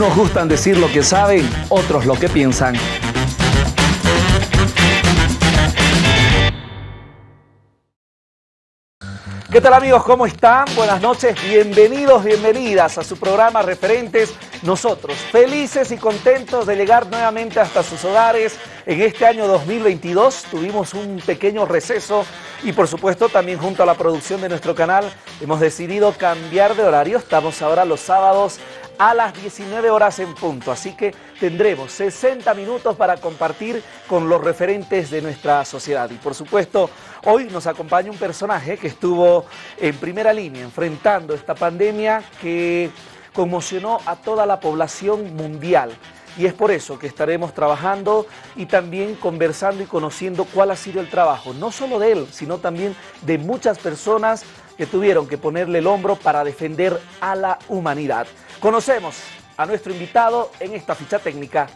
Unos gustan decir lo que saben, otros lo que piensan. ¿Qué tal amigos? ¿Cómo están? Buenas noches, bienvenidos, bienvenidas a su programa Referentes. Nosotros felices y contentos de llegar nuevamente hasta sus hogares. En este año 2022 tuvimos un pequeño receso y por supuesto también junto a la producción de nuestro canal hemos decidido cambiar de horario. Estamos ahora los sábados a las 19 horas en punto. Así que tendremos 60 minutos para compartir con los referentes de nuestra sociedad. Y por supuesto, hoy nos acompaña un personaje que estuvo en primera línea enfrentando esta pandemia que conmocionó a toda la población mundial. Y es por eso que estaremos trabajando y también conversando y conociendo cuál ha sido el trabajo, no solo de él, sino también de muchas personas que tuvieron que ponerle el hombro para defender a la humanidad. Conocemos a nuestro invitado en esta ficha técnica.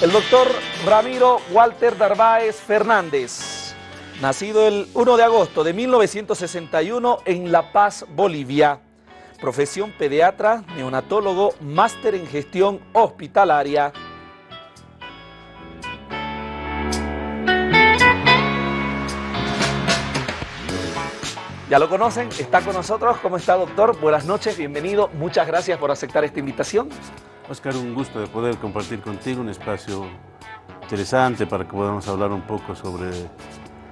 El doctor Ramiro Walter Darváez Fernández, nacido el 1 de agosto de 1961 en La Paz, Bolivia. Profesión pediatra, neonatólogo, máster en gestión hospitalaria. Ya lo conocen, está con nosotros. ¿Cómo está, doctor? Buenas noches, bienvenido. Muchas gracias por aceptar esta invitación. Oscar, un gusto de poder compartir contigo un espacio interesante para que podamos hablar un poco sobre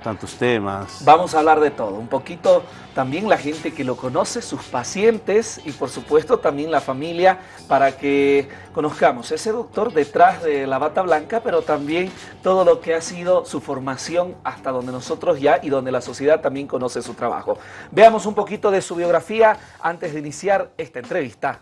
tantos temas. Vamos a hablar de todo, un poquito también la gente que lo conoce, sus pacientes y por supuesto también la familia para que conozcamos ese doctor detrás de la bata blanca, pero también todo lo que ha sido su formación hasta donde nosotros ya y donde la sociedad también conoce su trabajo. Veamos un poquito de su biografía antes de iniciar esta entrevista.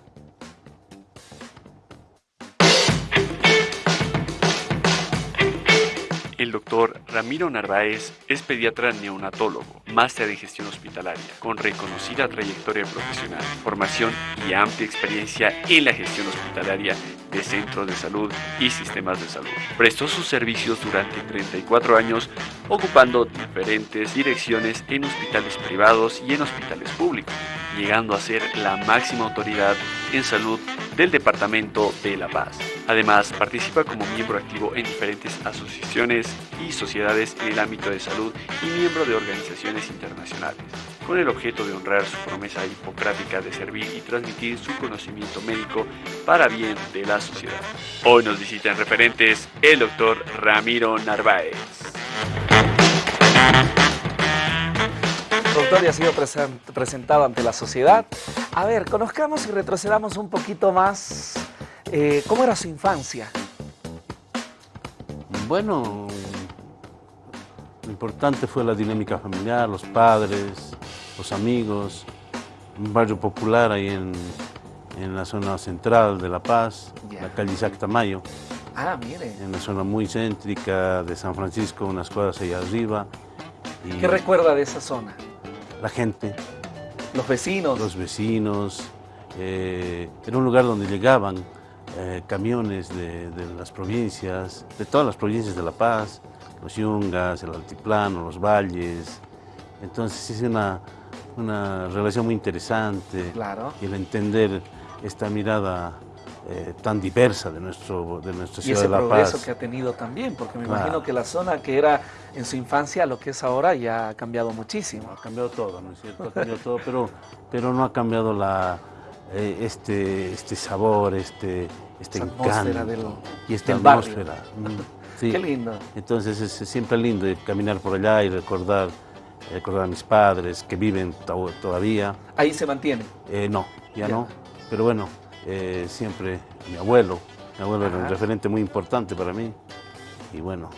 El doctor Ramiro Narváez es pediatra neonatólogo, máster en gestión hospitalaria, con reconocida trayectoria profesional, formación y amplia experiencia en la gestión hospitalaria de centros de salud y sistemas de salud. Prestó sus servicios durante 34 años ocupando diferentes direcciones en hospitales privados y en hospitales públicos, llegando a ser la máxima autoridad en salud del Departamento de La Paz. Además, participa como miembro activo en diferentes asociaciones y sociedades en el ámbito de salud y miembro de organizaciones internacionales, con el objeto de honrar su promesa hipocrática de servir y transmitir su conocimiento médico para bien de la sociedad. Hoy nos visitan referentes el doctor Ramiro Narváez. Doctor, ya ha sido presentado ante la sociedad. A ver, conozcamos y retrocedamos un poquito más eh, ¿Cómo era su infancia? Bueno, importante fue la dinámica familiar, los padres, los amigos, un barrio popular ahí en, la zona central de La Paz, la calle Isaac Tamayo. Ah, mire. En una zona muy céntrica de San Francisco, unas cuadras allá arriba. ¿Qué recuerda de esa zona? La gente. Los vecinos. Los vecinos. Eh, era un lugar donde llegaban eh, camiones de, las provincias, de todas las provincias de La Paz, los Yungas, el Altiplano, los Valles. Entonces es una, una relación muy interesante. Claro. Y el entender esta mirada eh, tan diversa de, nuestro, de nuestra ciudad de La Paz. Y ese progreso que ha tenido también, porque me imagino que la zona que era en su infancia, lo que es ahora, ya ha cambiado muchísimo. Ha cambiado todo, ¿no es cierto? Ha cambiado todo, pero, pero no ha cambiado la, eh, este, este sabor, este, este encanto y esta atmósfera. Qué lindo. Entonces es, siempre lindo caminar por allá y recordar, recordar a mis padres que viven todavía. ¿Ahí se mantiene? Eh, no, ya, no. Pero bueno, eh, siempre mi abuelo, mi abuelo era un referente muy importante para mí. Y bueno,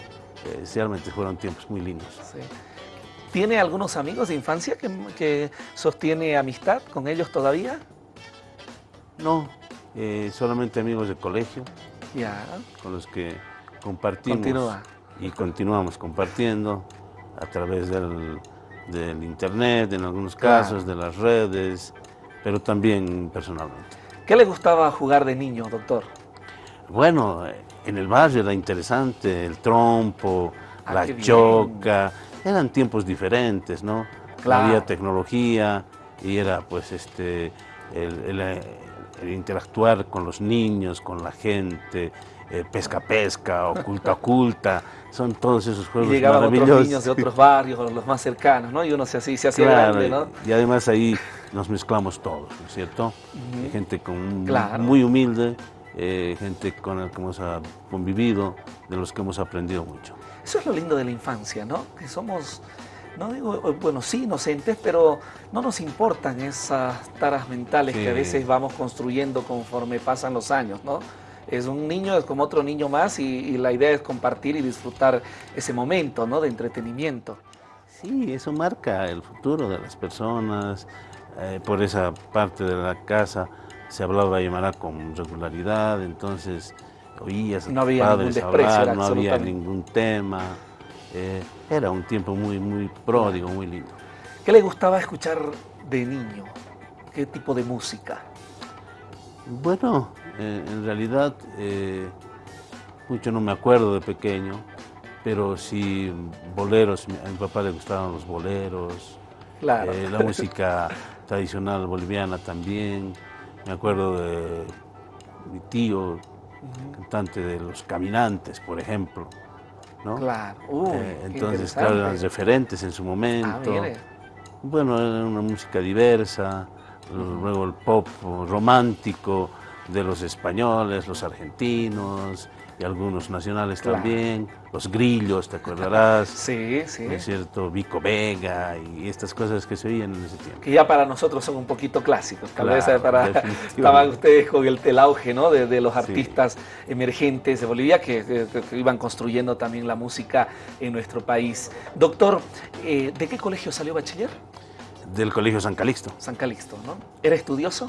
realmente fueron tiempos muy lindos. ¿Tiene algunos amigos de infancia que, que sostiene amistad con ellos todavía? No, eh, solamente amigos de colegio. Ya. Con los que compartimos. Y continuamos compartiendo a través del, internet, en algunos casos, de las redes, pero también personalmente. ¿Qué le gustaba jugar de niño, doctor? Bueno, en el barrio era interesante, el trompo, ah, la choca, eran tiempos diferentes, ¿no? Claro. había tecnología y era pues este el, el- el interactuar con los niños, con la gente, eh, pesca pesca, oculta oculta, son todos esos Y juegos llegaban otros niños de otros barrios, o los más cercanos, ¿no? Y uno se así se hacía Claro, grande, ¿no? y además ahí nos mezclamos todos, ¿no es cierto? Gente con, Claro. muy humilde, eh, gente con la que hemos convivido, de los que hemos aprendido mucho. Eso es lo lindo de la infancia, ¿no? Que somos, no digo, eh, bueno, sí, inocentes, pero no nos importan esas taras mentales que a veces vamos construyendo conforme pasan los años, ¿no? Es un niño, es como otro niño más y, y la idea es compartir y disfrutar ese momento, ¿no? De entretenimiento. Sí, eso marca el futuro de las personas. eh, por esa parte de la casa se hablaba Aymara con regularidad, entonces oías a No tus había ningún padres desprecio, hablar, no había ningún tema. eh, era un tiempo muy, muy pródigo, muy lindo. ¿Qué le gustaba escuchar de niño? ¿Qué tipo de música? Bueno, eh, en realidad eh, mucho no me acuerdo de pequeño, pero sí boleros, a mi papá le gustaban los boleros, Claro. eh, la música tradicional boliviana también, me acuerdo de mi tío, cantante de Los Caminantes, por ejemplo, ¿no? Claro. Uy, Eh, entonces, claro, eran referentes en su Ah, momento. mire. Bueno, era una música diversa, luego el pop romántico de los españoles, los argentinos y algunos nacionales Claro. también, los grillos, te acordarás, Sí, sí. ¿no es cierto? Vico Vega y estas cosas que se oían en ese tiempo. que ya para nosotros son un poquito clásicos. Tal vez Claro, eh, para estaban ustedes con el, el auge ¿no? de, de los Sí. artistas emergentes de Bolivia que, que- que iban construyendo también la música en nuestro país. Doctor, eh, ¿de qué colegio salió bachiller? Del Colegio San Calixto. San Calixto, ¿no? ¿Era estudioso?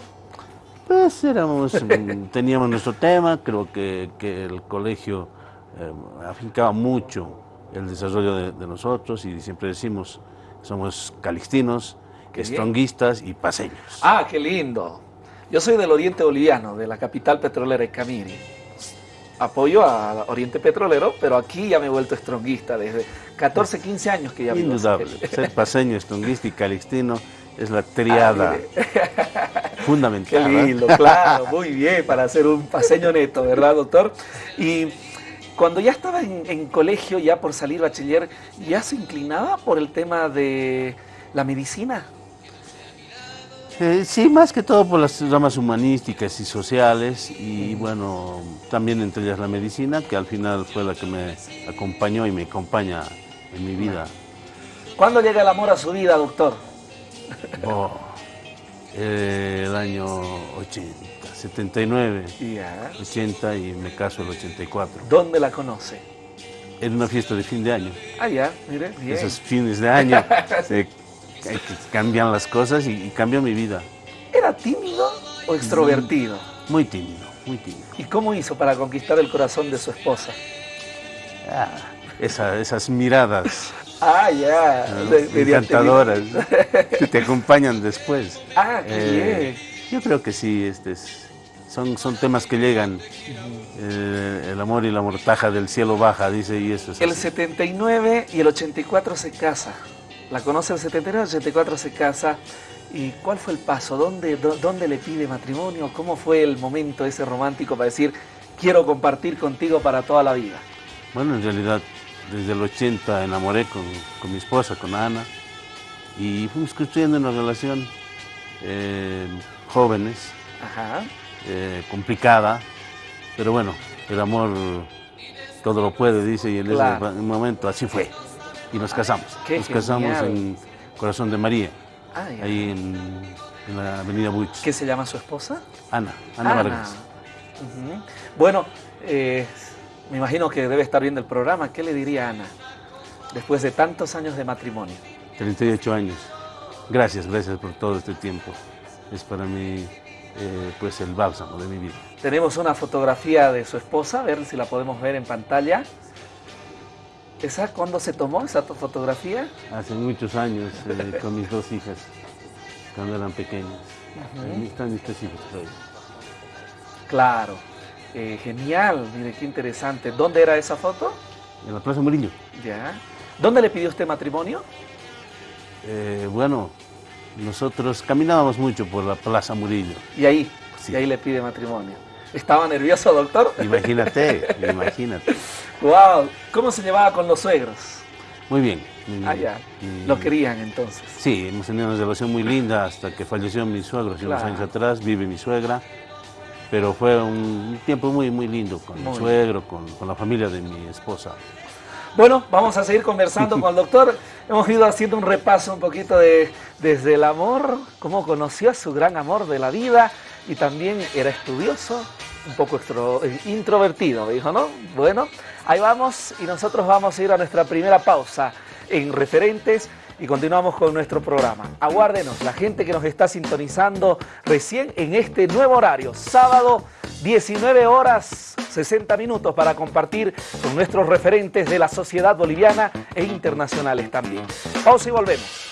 Pues éramos, mm, teníamos nuestro tema, creo que, que el colegio eh, afincaba mucho el desarrollo de, de nosotros y siempre decimos, somos calixtinos, estronguistas y paseños. Ah, qué lindo. Yo soy del Oriente Boliviano, de la capital petrolera Icamiri. Apoyo a Oriente Petrolero, pero aquí ya me he vuelto estronguista desde 14, 15 años que ya vivo. Indudable, ser paseño, estronguista y calixtino es la triada Ah, Qué fundamental. ¿eh? lindo, claro, muy bien, para hacer un paseño neto, ¿verdad, doctor? Y cuando ya estaba en, en colegio, ya por salir bachiller, ¿ya se inclinaba por el tema de la medicina? Eh, sí, más que todo por las ramas humanísticas y sociales y bueno, también entre ellas la medicina, que al final fue la que me acompañó y me acompaña en mi vida. ¿Cuándo llega el amor a su vida, doctor? Oh, eh, el año 80, 79, Ya. 80 y me caso el 84. ¿Dónde la conoce? En una fiesta de fin de año. Ah, ya, mire, bien. Esos fines de año eh, que cambian las cosas y, y cambió mi vida. ¿Era tímido o extrovertido? Muy tímido, muy tímido. ¿Y cómo hizo para conquistar el corazón de su esposa? Ah, esa- esas miradas Ah, ya. ¿no? de- mediante- encantadoras que te acompañan después. Ah, qué Eh, yo creo que sí, este es- son, son temas que llegan. Eh, el amor y la mortaja del cielo baja, dice, y eso es El así. 79 y el 84 se casa. La conoce el 79, el 84 se casa. ¿Y cuál fue el paso? ¿Dónde, dó- ¿Dónde le pide matrimonio? ¿Cómo fue el momento ese romántico para decir, quiero compartir contigo para toda la vida? Bueno, en realidad, desde el 80 enamoré con, con mi esposa, con Ana, y fuimos construyendo una relación eh, jóvenes, Ajá. eh, complicada, pero bueno, el amor todo lo puede, dice, y en Claro. ese momento así fue. Y nos casamos. qué nos casamos en Corazón de María, Ah, ahí en, en la avenida Buch. ¿Qué se llama su esposa? Ana, Ana Vargas. Ujú. Bueno, eh, me imagino que debe estar viendo el programa. ¿Qué le diría a Ana después de tantos años de matrimonio? 38 años. Gracias, gracias por todo este tiempo. Es para mí eh, pues el bálsamo de mi vida. Tenemos una fotografía de su esposa, a ver si la podemos ver en pantalla. ¿Esa cuándo se tomó esa to- fotografía? Hace muchos años eh, con mis dos hijas, cuando eran pequeñas. Están mis tres hijos todavía. Claro. Eh, genial, mire qué interesante. ¿Dónde era esa foto? En la Plaza Murillo. Ya. ¿Dónde le pidió usted matrimonio? Eh, bueno, nosotros caminábamos mucho por la Plaza Murillo. Y ahí, y ahí le pide matrimonio. ¿Estaba nervioso, doctor? Imagínate, imagínate. Wow, ¿cómo se llevaba con los suegros? Muy bien. Ah, ya. Lo querían entonces. Sí, hemos tenido una relación muy linda hasta que falleció mi suegro hace unos años atrás, vive mi suegra. Pero fue un tiempo muy, muy lindo con mi suegro, con, con la familia de mi esposa. Bueno, vamos a seguir conversando con el doctor. Hemos ido haciendo un repaso un poquito de desde el amor, cómo conoció a su gran amor de la vida y también era estudioso, un poco eh, introvertido, dijo, ¿no? Bueno, ahí vamos y nosotros vamos a ir a nuestra primera pausa en referentes y continuamos con nuestro programa. Aguárdenos, la gente que nos está sintonizando recién en este nuevo horario, sábado 19 horas 60 minutos para compartir con nuestros referentes de la sociedad boliviana e internacionales también. Pausa y volvemos.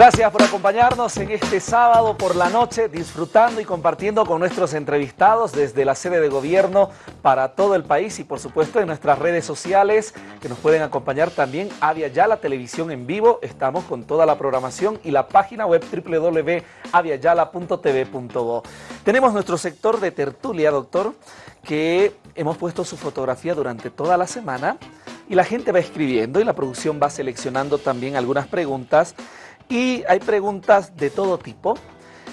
Gracias por acompañarnos en este sábado por la noche, disfrutando y compartiendo con nuestros entrevistados desde la sede de gobierno para todo el país y por supuesto en nuestras redes sociales que nos pueden acompañar también Avia Ya, la televisión en vivo. Estamos con toda la programación y la página web www.aviayala.tv.bo. Tenemos nuestro sector de tertulia, doctor, que hemos puesto su fotografía durante toda la semana y la gente va escribiendo y la producción va seleccionando también algunas preguntas y hay preguntas de todo tipo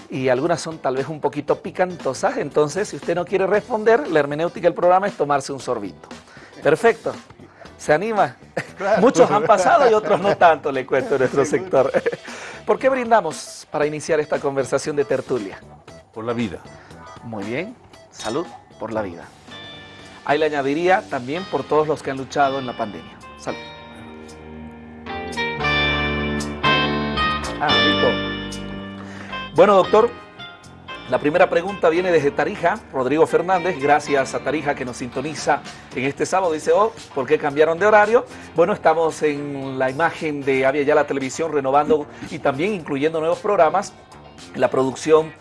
y algunas son tal vez un poquito picantosas, entonces si usted no quiere responder, la hermenéutica del programa es tomarse un sorbito. Perfecto. ¿Se anima? Muchos han pasado y otros no tanto, le cuento en nuestro sector. ¿Por qué brindamos para iniciar esta conversación de tertulia? Por la vida. Muy bien. Salud por la vida. Ahí le añadiría también por todos los que han luchado en la pandemia. Salud. Ah, listo. Bueno, doctor, la primera pregunta viene desde Tarija, Rodrigo Fernández, gracias a Tarija que nos sintoniza en este sábado. Dice, oh, ¿por qué cambiaron de horario? Bueno, estamos en la imagen de Avia Ya la Televisión renovando y también incluyendo nuevos programas. La producción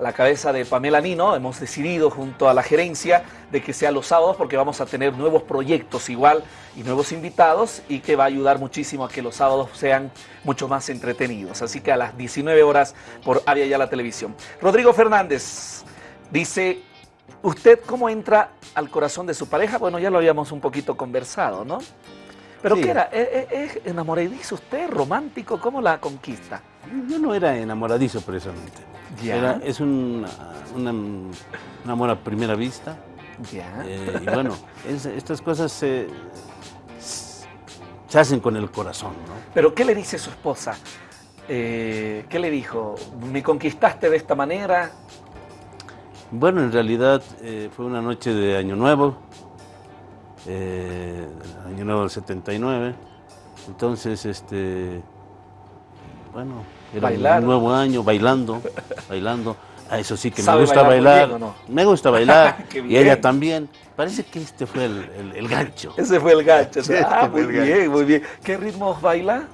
a la cabeza de Pamela Nino, hemos decidido junto a la gerencia de que sea los sábados porque vamos a tener nuevos proyectos igual y nuevos invitados y que va a ayudar muchísimo a que los sábados sean mucho más entretenidos. Así que a las 19 horas por Avia Ya la Televisión. Rodrigo Fernández dice, ¿usted cómo entra al corazón de su pareja? Bueno, ya lo habíamos un poquito conversado, ¿no? ¿Pero qué era? ¿Es, enamoradizo usted? ¿Romántico? ¿Cómo la conquista? Yo no era enamoradizo precisamente es un, amor a primera vista. Eh, y bueno, estas cosas se, se, hacen con el corazón. ¿no? Pero ¿qué le dice su esposa? Eh, ¿Qué le dijo? ¿Me conquistaste de esta manera? Bueno, en realidad eh, fue una noche de Año Nuevo, Año Nuevo del 79. Entonces, este, bueno, era un nuevo año, bailando, bailando. Ah, eso sí que me gusta bailar. Me gusta bailar. y ella también. Parece que este fue el, gancho. Ese fue el gancho. ah, muy bien, muy bien. ¿Qué ritmos baila?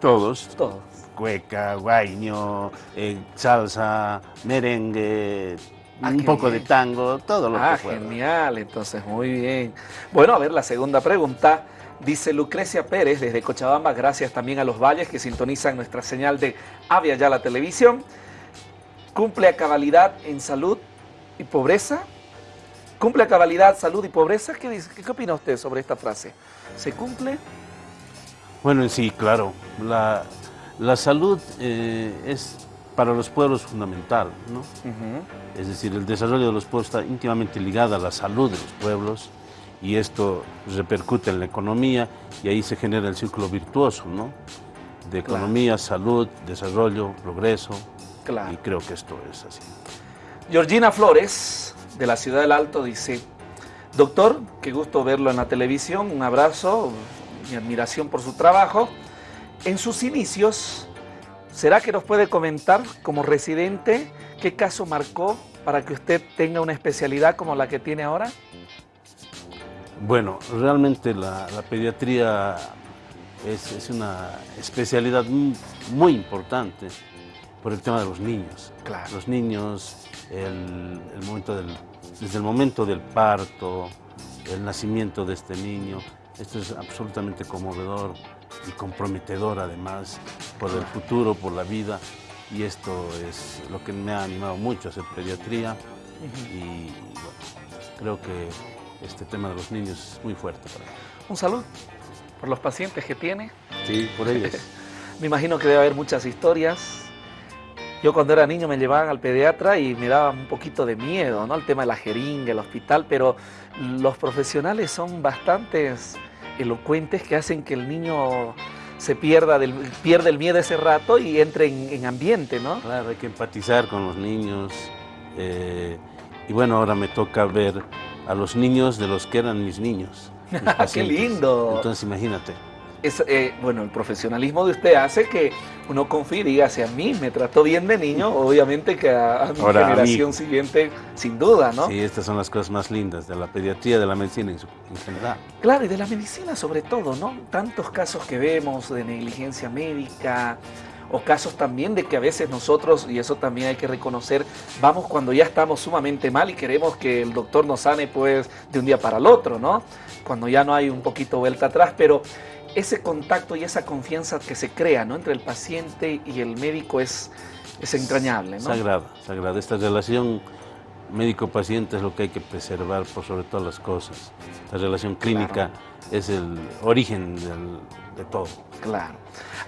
Todos. Todos. Cueca, guaño, eh, salsa, merengue, ah, un poco de tango, todo lo ah, que fuera. genial, entonces, muy bien. Bueno, a ver, la segunda pregunta. Dice Lucrecia Pérez desde Cochabamba, gracias también a los valles que sintonizan nuestra señal de Avia Ya la televisión. Cumple a cabalidad en salud y pobreza. ¿Cumple a cabalidad salud y pobreza? ¿Qué, dice? ¿Qué opina usted sobre esta frase? ¿Se cumple? Bueno, sí, claro. La, salud eh, es para los pueblos fundamental, ¿no? Es decir, el desarrollo de los pueblos está íntimamente ligado a la salud de los pueblos y esto repercute en la economía y ahí se genera el círculo virtuoso, ¿no? De economía, salud, desarrollo, progreso. Claro. Y creo que esto es así. Georgina Flores, de la Ciudad del Alto, dice, doctor, qué gusto verlo en la televisión, un abrazo, mi admiración por su trabajo. En sus inicios, ¿será que nos puede comentar como residente qué caso marcó para que usted tenga una especialidad como la que tiene ahora? Bueno, realmente la, pediatría es, es una especialidad mu- muy importante por el tema de los niños. Claro. Los niños, el, el momento del, desde el momento del parto, el nacimiento de este niño, esto es absolutamente conmovedor y comprometedor además por el futuro, por la vida. Y esto es lo que me ha animado mucho a hacer pediatría. Y bueno, creo que este tema de los niños es muy fuerte para mí. Un saludo por los pacientes que tiene. Sí, por ellos. Me imagino que debe haber muchas historias. Yo cuando era niño me llevaban al pediatra y me daba un poquito de miedo, ¿no? El tema de la jeringa, el hospital, pero los profesionales son bastantes elocuentes que hacen que el niño se pierda del, pierde el miedo ese rato y entre en, en ambiente, ¿no? Claro, hay que empatizar con los niños. eh, y bueno, ahora me toca ver a los niños de los que eran mis niños. mis ¡Qué pacientes. lindo! Entonces imagínate. Es, eh, bueno, el profesionalismo de usted hace que uno confíe y diga, si a mí me trató bien de niño, obviamente que a, a mi Ahora a generación siguiente, sin duda, ¿no? Sí, estas son las cosas más lindas de la pediatría, de la medicina en, su- en general. Claro, y de la medicina sobre todo, ¿no? Tantos casos que vemos de negligencia médica o casos también de que a veces nosotros, y eso también hay que reconocer, vamos cuando ya estamos sumamente mal y queremos que el doctor nos sane pues de un día para el otro, ¿no? Cuando ya no hay un poquito vuelta atrás, pero ese contacto y esa confianza que se crea, ¿no? Entre el paciente y el médico es, es entrañable, ¿no? Sagrada, sagrada. Esta relación médico-paciente es lo que hay que preservar por sobre todas las cosas. La relación clínica es el origen del- de todo. Claro.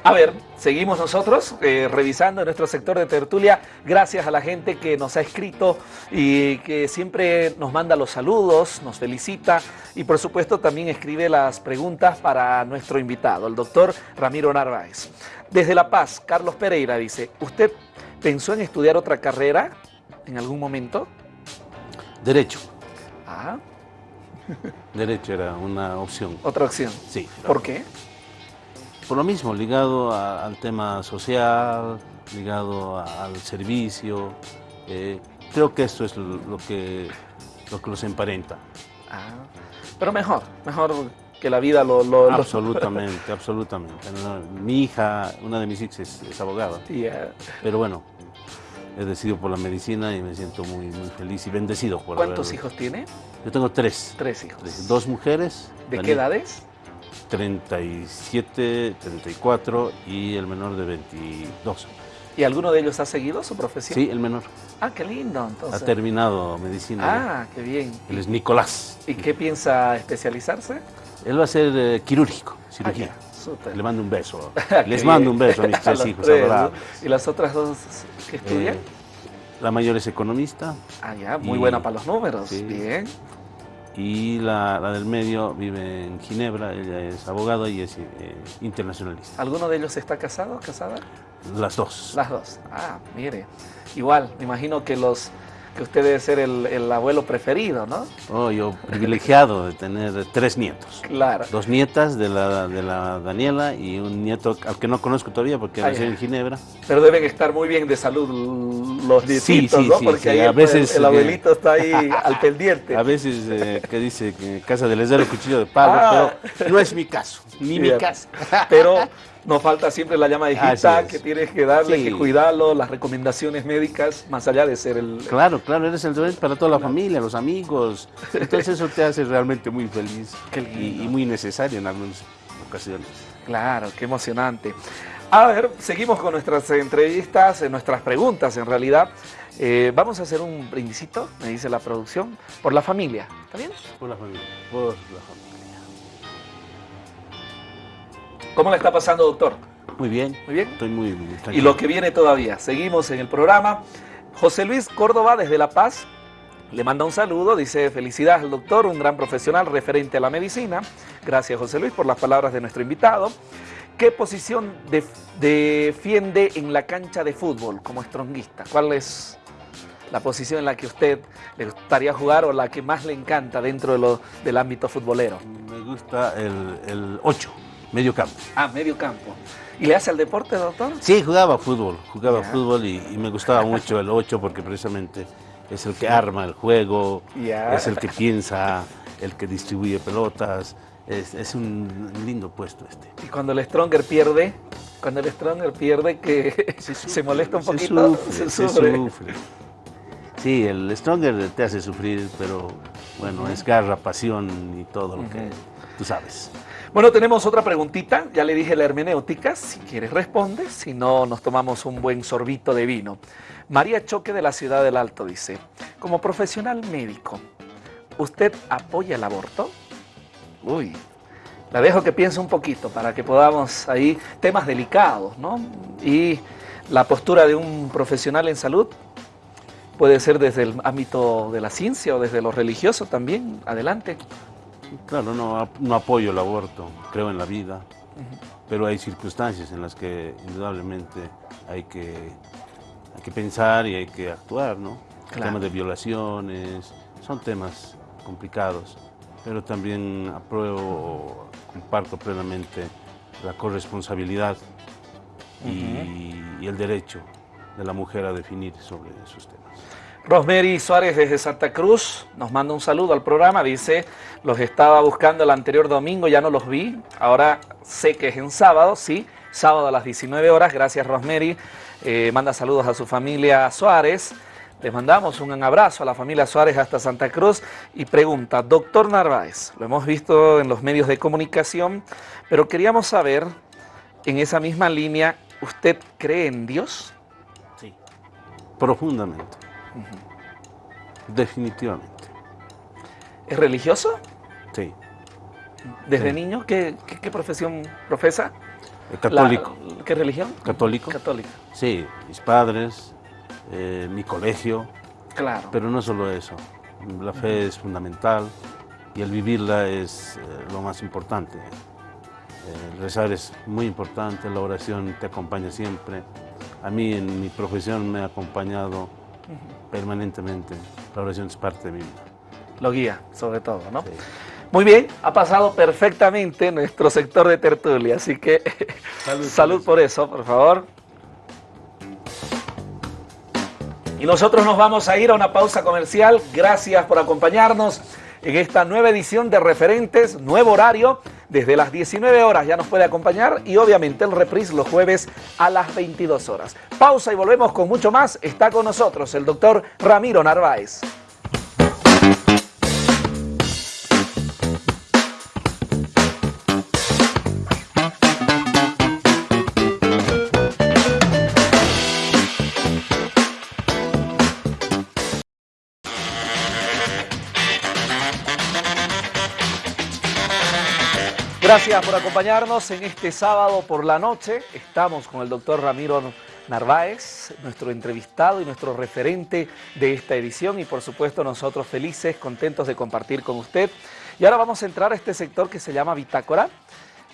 A ver, seguimos nosotros eh, revisando nuestro sector de tertulia. Gracias a la gente que nos ha escrito y que siempre nos manda los saludos, nos felicita y por supuesto también escribe las preguntas para nuestro invitado, el doctor Ramiro Narváez. Desde La Paz, Carlos Pereira dice, ¿usted pensó en estudiar otra carrera en algún momento? Derecho. Ah, Derecho era una opción. otra opción. Sí. ¿Por qué? Por lo mismo, ligado a- al tema social, ligado a- al servicio. eh, creo que esto es lo lo que, lo que los emparenta. Ah, pero mejor, mejor que la vida lo... lo- lo- Absolutamente, absolutamente. Mi hija, una de mis hijas es, es abogada, pero bueno, he decidido por la medicina y me siento muy, muy feliz y bendecido por ¿Cuántos haber- hijos tiene? Yo tengo tres. Tres hijos. Tres. Dos mujeres. ¿De qué edades? 37, 34 y el menor de 22. ¿Y alguno de ellos ha seguido su profesión? Sí, el menor. Ah, qué lindo, Ha entonces. terminado medicina. ya. Ah, qué bien. Él es Nicolás. ¿Y qué piensa especializarse? Él va a ser eh, quirúrgico, cirugía. Ah, súper. Le mando un beso. Qué Les mando un beso a mis tres hijos tres. ¿Y las otras dos que estudian? Eh, la mayor es economista ah, ya, muy y- buena para los números. sí. Bien. Y la, la del medio vive en Ginebra. Ella es abogada y es eh, internacionalista. ¿Alguno de ellos está casado, casada? Las dos. Las dos. Ah, mire. Igual, me imagino que los que usted debe ser el, el abuelo preferido, ¿no? Oh, yo privilegiado de tener tres nietos. Claro. Dos nietas de la, de la Daniela y un nieto al que no conozco todavía porque nació en Ginebra. Pero deben estar muy bien de salud los Sí, nietitos, sí, ¿no? sí, Porque sí, ahí a el- veces, el, eh, abuelito está ahí al pendiente. A veces eh, que dice que casa de les da el cuchillo de palo, Ah. pero no es mi caso, ni mi caso. Pero nos falta siempre la llama hijita que tienes que darle, Sí. que cuidarlo, las recomendaciones médicas, más allá de ser el... Claro, claro, eres el deber para toda la familia, los amigos. Entonces eso te hace realmente muy feliz y, y muy necesario en algunas ocasiones. Claro, qué emocionante. A ver, seguimos con nuestras entrevistas, nuestras preguntas en realidad. Eh, vamos a hacer un brindisito, me dice la producción, por la familia. ¿Está bien? Por la familia, por la familia. ¿Cómo le está pasando, doctor? Muy bien, Muy bien. estoy muy, muy Y lo que viene todavía. Seguimos en el programa. José Luis Córdoba desde La Paz le manda un saludo, dice felicidades al doctor, un gran profesional referente a la medicina. Gracias José Luis por las palabras de nuestro invitado. ¿Qué posición def- defiende en la cancha de fútbol como estronguista? ¿Cuál es la posición en la que usted le gustaría jugar o la que más le encanta dentro de lo- del ámbito futbolero? Me gusta el 8, medio campo. Ah, medio campo. ¿Y le hace al deporte, doctor? Sí, jugaba fútbol, jugaba fútbol y, y me gustaba mucho el 8 porque precisamente es el que arma el juego, es el que piensa, el que distribuye pelotas, es, un lindo puesto este. Y cuando el Stronger pierde, cuando el Stronger pierde que se, molesta un poquito, se sufre. Sí, el Stronger te hace sufrir, pero bueno, es garra, pasión y todo lo que tú sabes. Bueno, tenemos otra preguntita, ya le dije la hermenéutica, si quieres responde, si no nos tomamos un buen sorbito de vino. María Choque de la Ciudad del Alto dice, como profesional médico, ¿usted apoya el aborto? Uy, la dejo que piense un poquito para que podamos ahí, temas delicados, ¿no? Y la postura de un profesional en salud puede ser desde el ámbito de la ciencia o desde lo religioso también. Adelante. Claro, no, no apoyo el aborto, creo en la vida, pero hay circunstancias en las que indudablemente hay que, hay que pensar y hay que actuar, ¿no? Temas de violaciones, son temas complicados, pero también apruebo, comparto plenamente la corresponsabilidad y, y el derecho de la mujer a definir sobre esos temas. Rosemary Suárez desde Santa Cruz nos manda un saludo al programa, dice, los estaba buscando el anterior domingo, ya no los vi, ahora sé que es en sábado, sí, sábado a las 19 horas, gracias Rosemary, eh, manda saludos a su familia Suárez, les mandamos un abrazo a la familia Suárez hasta Santa Cruz y pregunta, doctor Narváez, lo hemos visto en los medios de comunicación, pero queríamos saber, en esa misma línea, ¿usted cree en Dios? Sí, profundamente. Definitivamente. ¿Es religioso? Sí. ¿Desde niño ¿qué, profesión profesa? Eh, católico. ¿Qué religión? Católico. Católico. Sí, mis padres, eh, mi colegio. Claro. Pero no solo eso. La fe es fundamental y el vivirla es eh, lo más importante. El rezar es muy importante, la oración te acompaña siempre. A mí en mi profesión me ha acompañado permanentemente. La oración es parte de mí. Lo guía, sobre todo, ¿no? Muy bien, ha pasado perfectamente nuestro sector de tertulia, así que salud, por, eso. por favor. Y nosotros nos vamos a ir a una pausa comercial. Gracias por acompañarnos en esta nueva edición de Referentes, nuevo horario. Desde las 19 horas ya nos puede acompañar y obviamente el reprise los jueves a las 22 horas. Pausa y volvemos con mucho más. Está con nosotros el doctor Ramiro Narváez. Gracias por acompañarnos en este sábado por la noche. Estamos con el doctor Ramiro Narváez, nuestro entrevistado y nuestro referente de esta edición y por supuesto nosotros felices, contentos de compartir con usted. Y ahora vamos a entrar a este sector que se llama Bitácora.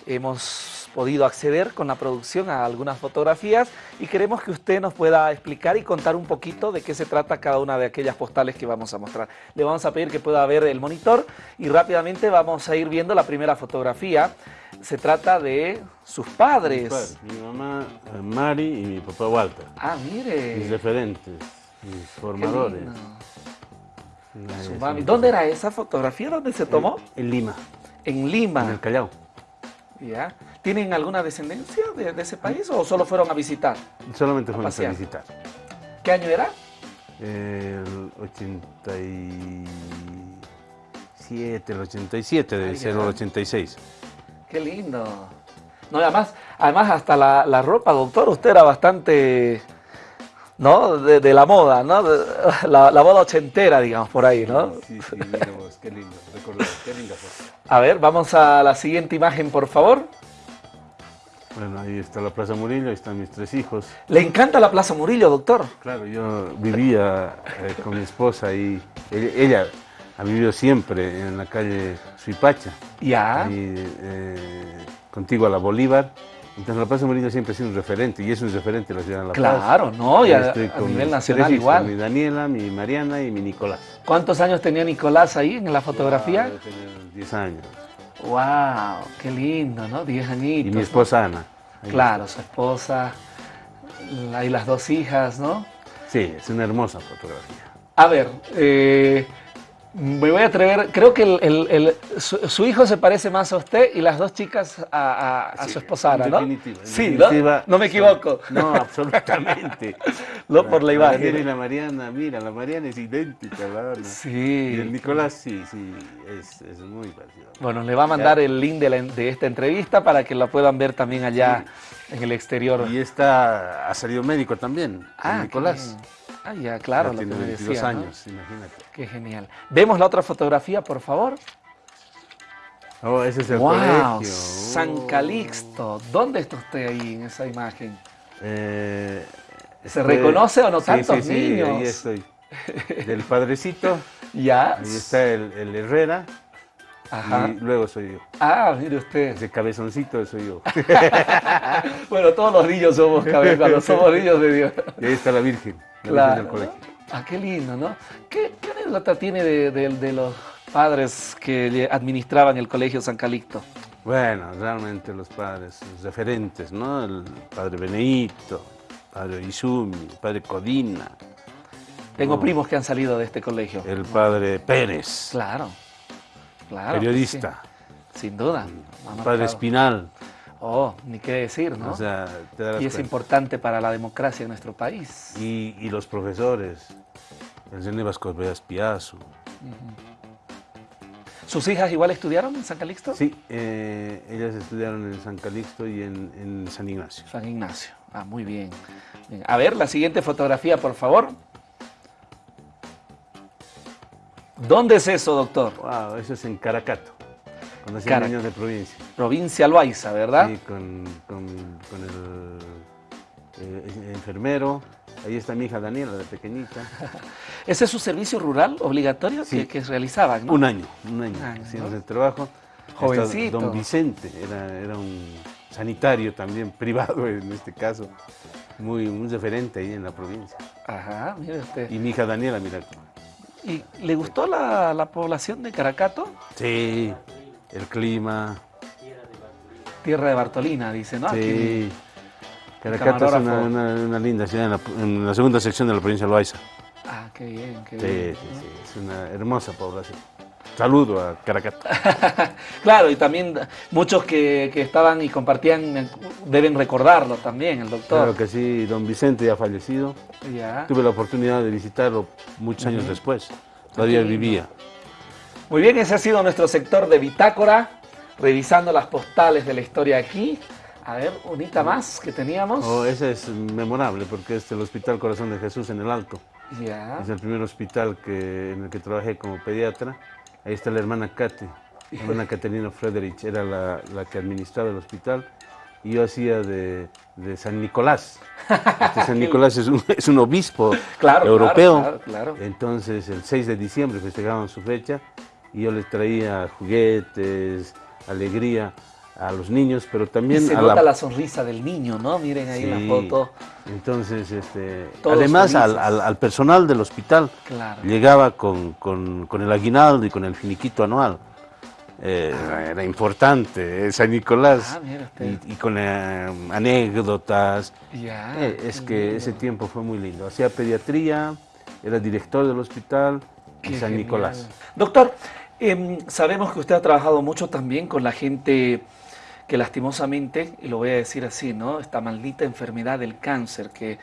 Hemos podido acceder con la producción a algunas fotografías y queremos que usted nos pueda explicar y contar un poquito de qué se trata cada una de aquellas postales que vamos a mostrar. Le vamos a pedir que pueda ver el monitor y rápidamente vamos a ir viendo la primera fotografía. Se trata de sus padres. Mi mamá eh, Mari y mi papá Walter. Ah, mire. Mis referentes, mis formadores. ¿Dónde era esa fotografía? ¿Dónde se tomó? En, en Lima. En Lima. En el Callao. Ya. ¿Tienen alguna descendencia de, ese país o solo fueron a visitar? Solamente fueron a, visitar. ¿Qué año era? El 87, el 87, debe ser el 86. Qué lindo. No, además, además hasta la, ropa, doctor, usted era bastante, ¿no? De, la moda, ¿no? la, la, moda ochentera, digamos, por ahí, ¿no? Sí, sí, qué lindo, qué linda A ver, vamos a la siguiente imagen, por favor. Bueno, ahí está la Plaza Murillo, ahí están mis tres hijos. ¿Le encanta la Plaza Murillo, doctor? Claro, yo vivía eh, con mi esposa y ella, ha vivido siempre en la calle Suipacha. Ya. Y, eh, contigo a la Bolívar. Entonces la Plaza Murillo siempre ha sido un referente y es un referente de la ciudad de La Paz. Claro, ¿no? Y a, nivel nacional igual. Mi Daniela, mi Mariana y mi Nicolás. ¿Cuántos años tenía Nicolás ahí en la fotografía? Wow, tenía 10 años. ¡Wow! ¡Qué lindo, ¿no? Diez añitos. Y mi esposa Ana. claro, su esposa, y las dos hijas, ¿no? Sí, es una hermosa fotografía. A ver, eh, Me voy a atrever, creo que el, el- el- su, su hijo se parece más a usted y las dos chicas a, a- a su esposara, En ¿no? definitiva, sí, ¿no? definitiva, No me equivoco. No, absolutamente. No, por la imagen. Y la Mariana, mira, la Mariana es idéntica, verdad. Sí. Y el Nicolás, sí, sí, es, es muy parecido. Bueno, le va a mandar el link de, la- de esta entrevista para que la puedan ver también allá en el exterior. Y está, ha salido médico también, el Ah, qué Nicolás. Ah, ya, claro, Ya lo que me 22 decía, ¿no? años, imagínate. Qué genial. Vemos la otra fotografía, por favor. Oh, ese es el wow, colegio. San Oh. Calixto. ¿Dónde está usted ahí en esa imagen? Eh, ¿Se estoy- reconoce o no Sí, tantos sí, sí, niños? ahí estoy. Del padrecito, Ya. ahí está el, el Herrera, Ajá. y luego soy yo. Ah, mire usted. Ese cabezoncito soy yo. Bueno, todos los niños somos cuando somos niños de Dios. Y ahí está la Virgen Claro. del colegio. Ah, qué lindo, ¿no? ¿Qué, qué anécdota tiene de, de- de los padres que administraban el colegio San Calixto? Bueno, realmente los padres, los referentes, ¿no? El padre Benedito, el padre Izumi, el padre Codina, Tengo No. primos que han salido de este colegio. el padre Pérez, Claro, claro. periodista, sí, sin duda. el padre Espinal. Oh, ni qué decir, ¿no? O sea, te y es cuenta. importante para la democracia en nuestro país. Y, y los profesores, el René Vasco Veas Piazzo. ¿Sus hijas igual estudiaron en San Calixto? Sí, eh, ellas estudiaron en San Calixto y en, en San Ignacio. San Ignacio. Ah, muy bien. Bien. A ver, la siguiente fotografía, por favor. ¿Dónde es eso, doctor? Wow, eso es en Caracato, cuando hacían Caracato. niños de provincia. Provincia Loaiza, ¿verdad? Sí, con, con- con el eh, enfermero. Ahí está mi hija Daniela, de pequeñita. ¿Ese es su servicio rural obligatorio Sí. que, que realizaban? ¿no? Un año, un año, año, haciendo ¿no? el trabajo. Jovencito. Don Vicente, era, era un sanitario también, privado en este caso, muy, un referente ahí en la provincia. Ajá, mire usted. Y mi hija Daniela, mira. ¿Y le gustó la, la población de Caracato? Sí, el clima, Tierra de Bartolina, dice, ¿no? Sí. Caracato es una, camarógrafo. una- una linda ciudad en la, en la segunda sección de la provincia de Loaiza. Ah, qué bien, qué Sí, bien. sí, sí, es una hermosa población. Saludo a Caracato. Claro, y también muchos que, que estaban y compartían eh, deben recordarlo también, el doctor. Claro que sí, don Vicente ya ha fallecido. Ya. Tuve la oportunidad de visitarlo muchos años después. Todavía Qué lindo. vivía. Muy bien, ese ha sido nuestro sector de bitácora, revisando las postales de la historia aquí. A ver, unita más que teníamos. Oh, ese es memorable porque es el Hospital Corazón de Jesús en el Alto. Ya. Es el primer hospital que, en el que trabajé como pediatra. Ahí está la hermana Kate, la hermana Caterina Frederich, era la, la que administraba el hospital. Y yo hacía de, de San Nicolás. Este San Nicolás es un, es un obispo Claro, europeo. claro, claro, claro. Entonces, el 6 de diciembre festejaban su fecha y yo les traía juguetes, alegría a los niños, pero Y también se a nota la la... sonrisa del niño, ¿no? Miren ahí Sí. la foto. Entonces, este, Todos además al, al- al personal del hospital Claro. llegaba con, con- con el aguinaldo y con el finiquito anual. Eh, Era importante, eh, San Nicolás. Ah, y, y con eh, anécdotas. Ya. Es que ese tiempo fue muy lindo. Hacía pediatría, era director del hospital Qué San genial. Nicolás. Doctor, em, sabemos que usted ha trabajado mucho también con la gente que lastimosamente, y lo voy a decir así, ¿no? Esta maldita enfermedad del cáncer que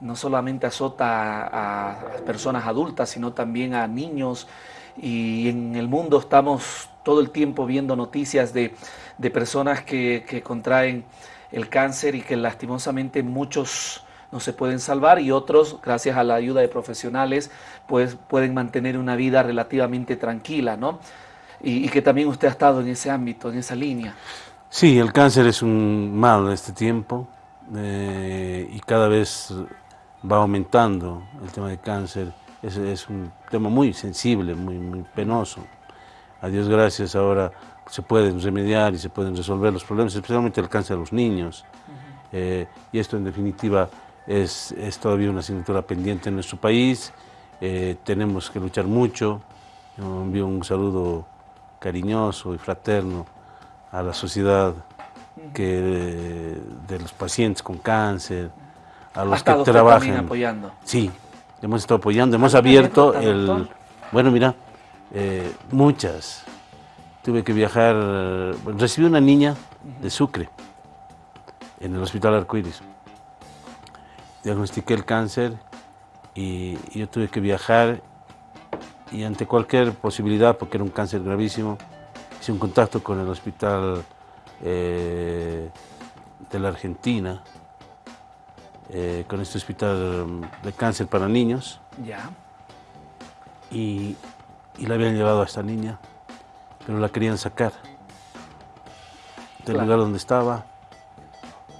no solamente azota a, a personas adultas, sino también a niños. Y en el mundo estamos todo el tiempo viendo noticias de, de personas que, que contraen el cáncer y que lastimosamente muchos no se pueden salvar y otros, gracias a la ayuda de profesionales, pues pueden mantener una vida relativamente tranquila, ¿no? Y, y que también usted ha estado en ese ámbito, en esa línea. Sí, el cáncer es un mal de este tiempo eh, y cada vez va aumentando el tema de cáncer. Es, es un tema muy sensible, muy, muy penoso. A Dios gracias ahora se pueden remediar y se pueden resolver los problemas, especialmente el cáncer de los niños. Eh, y esto en definitiva es, es todavía una asignatura pendiente en nuestro país. Eh, tenemos que luchar mucho. Yo envío un saludo cariñoso y fraterno a la sociedad que, de los pacientes con cáncer, a los que trabajan. apoyando. Sí, hemos estado apoyando, hemos ¿Alguna abierto el... doctor? Bueno, mira, eh, muchas. Tuve que viajar, recibí una niña de Sucre en el Hospital Arcoíris. Diagnostiqué el cáncer y, yo tuve que viajar y ante cualquier posibilidad, porque era un cáncer gravísimo, hice un contacto con el Hospital eh, de la Argentina, eh, con este hospital de cáncer para niños. Ya. Y, y la habían llevado a esta niña, pero la querían sacar del lugar donde estaba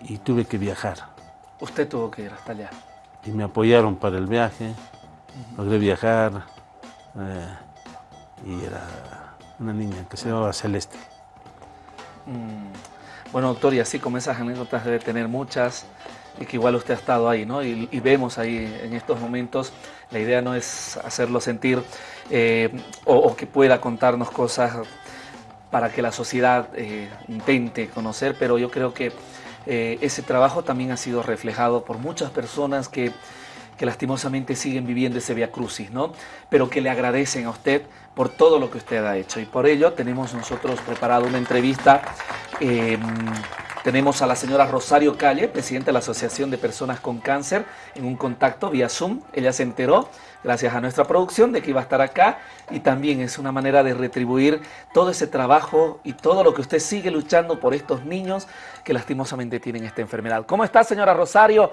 y tuve que viajar. Usted tuvo que ir hasta allá. Y me apoyaron para el viaje, logré viajar eh, y era una niña que se llamaba Celeste. Mm. Bueno, doctor, y así como esas anécdotas debe tener muchas, y que igual usted ha estado ahí, ¿no? Y, vemos ahí en estos momentos, la idea no es hacerlo sentir eh, o, que pueda contarnos cosas para que la sociedad eh, intente conocer, pero yo creo que eh, ese trabajo también ha sido reflejado por muchas personas que, lastimosamente siguen viviendo ese Via Crucis, ¿no? Pero que le agradecen a usted por todo lo que usted ha hecho. Y por ello tenemos nosotros preparado una entrevista. Em, tenemos a la señora Rosario Calle, presidenta de la Asociación de Personas con Cáncer, en un contacto vía Zoom. Ella se enteró gracias a nuestra producción de que iba a estar acá y también es una manera de retribuir todo ese trabajo y todo lo que usted sigue luchando por estos niños que lastimosamente tienen esta enfermedad. ¿Cómo está señora Rosario?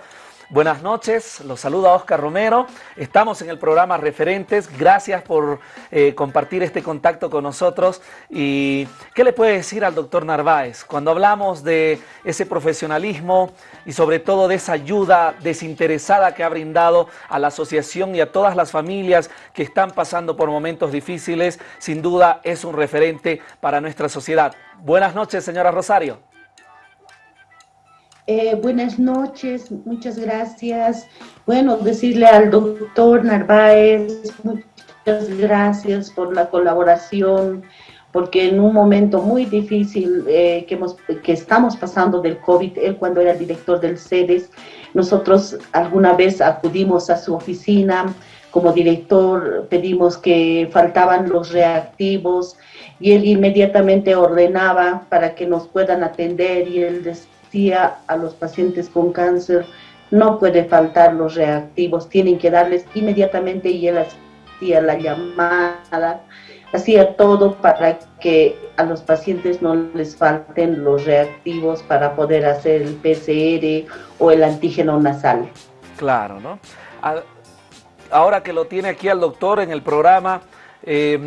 Buenas noches, los saluda Oscar Romero. Estamos en el programa Referentes. Gracias por eh, compartir este contacto con nosotros. ¿Y qué le puede decir al doctor Narváez cuando hablamos de ese profesionalismo y sobre todo de esa ayuda desinteresada que ha brindado a la asociación y a todas las familias que están pasando por momentos difíciles? Sin duda es un referente para nuestra sociedad. Buenas noches, señora Rosario. Eh, buenas noches, muchas gracias. Bueno, decirle al doctor Narváez, muchas gracias por la colaboración, porque en un momento muy difícil eh, que, hemos, que estamos pasando del COVID, él cuando era director del CEDES, nosotros alguna vez acudimos a su oficina, como director pedimos que faltaban los reactivos y él inmediatamente ordenaba para que nos puedan atender y él a los pacientes con cáncer, no puede faltar los reactivos, tienen que darles inmediatamente y él hacía la llamada, hacía todo para que a los pacientes no les falten los reactivos para poder hacer el PCR o el antígeno nasal. Claro, ¿no? Ahora que lo tiene aquí al doctor en el programa, eh,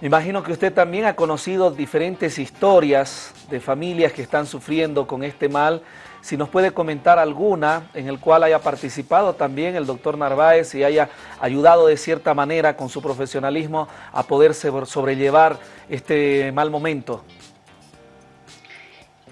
me imagino que usted también ha conocido diferentes historias de familias que están sufriendo con este mal. Si nos puede comentar alguna en el cual haya participado también el doctor Narváez y haya ayudado de cierta manera con su profesionalismo a poderse sobrellevar este mal momento.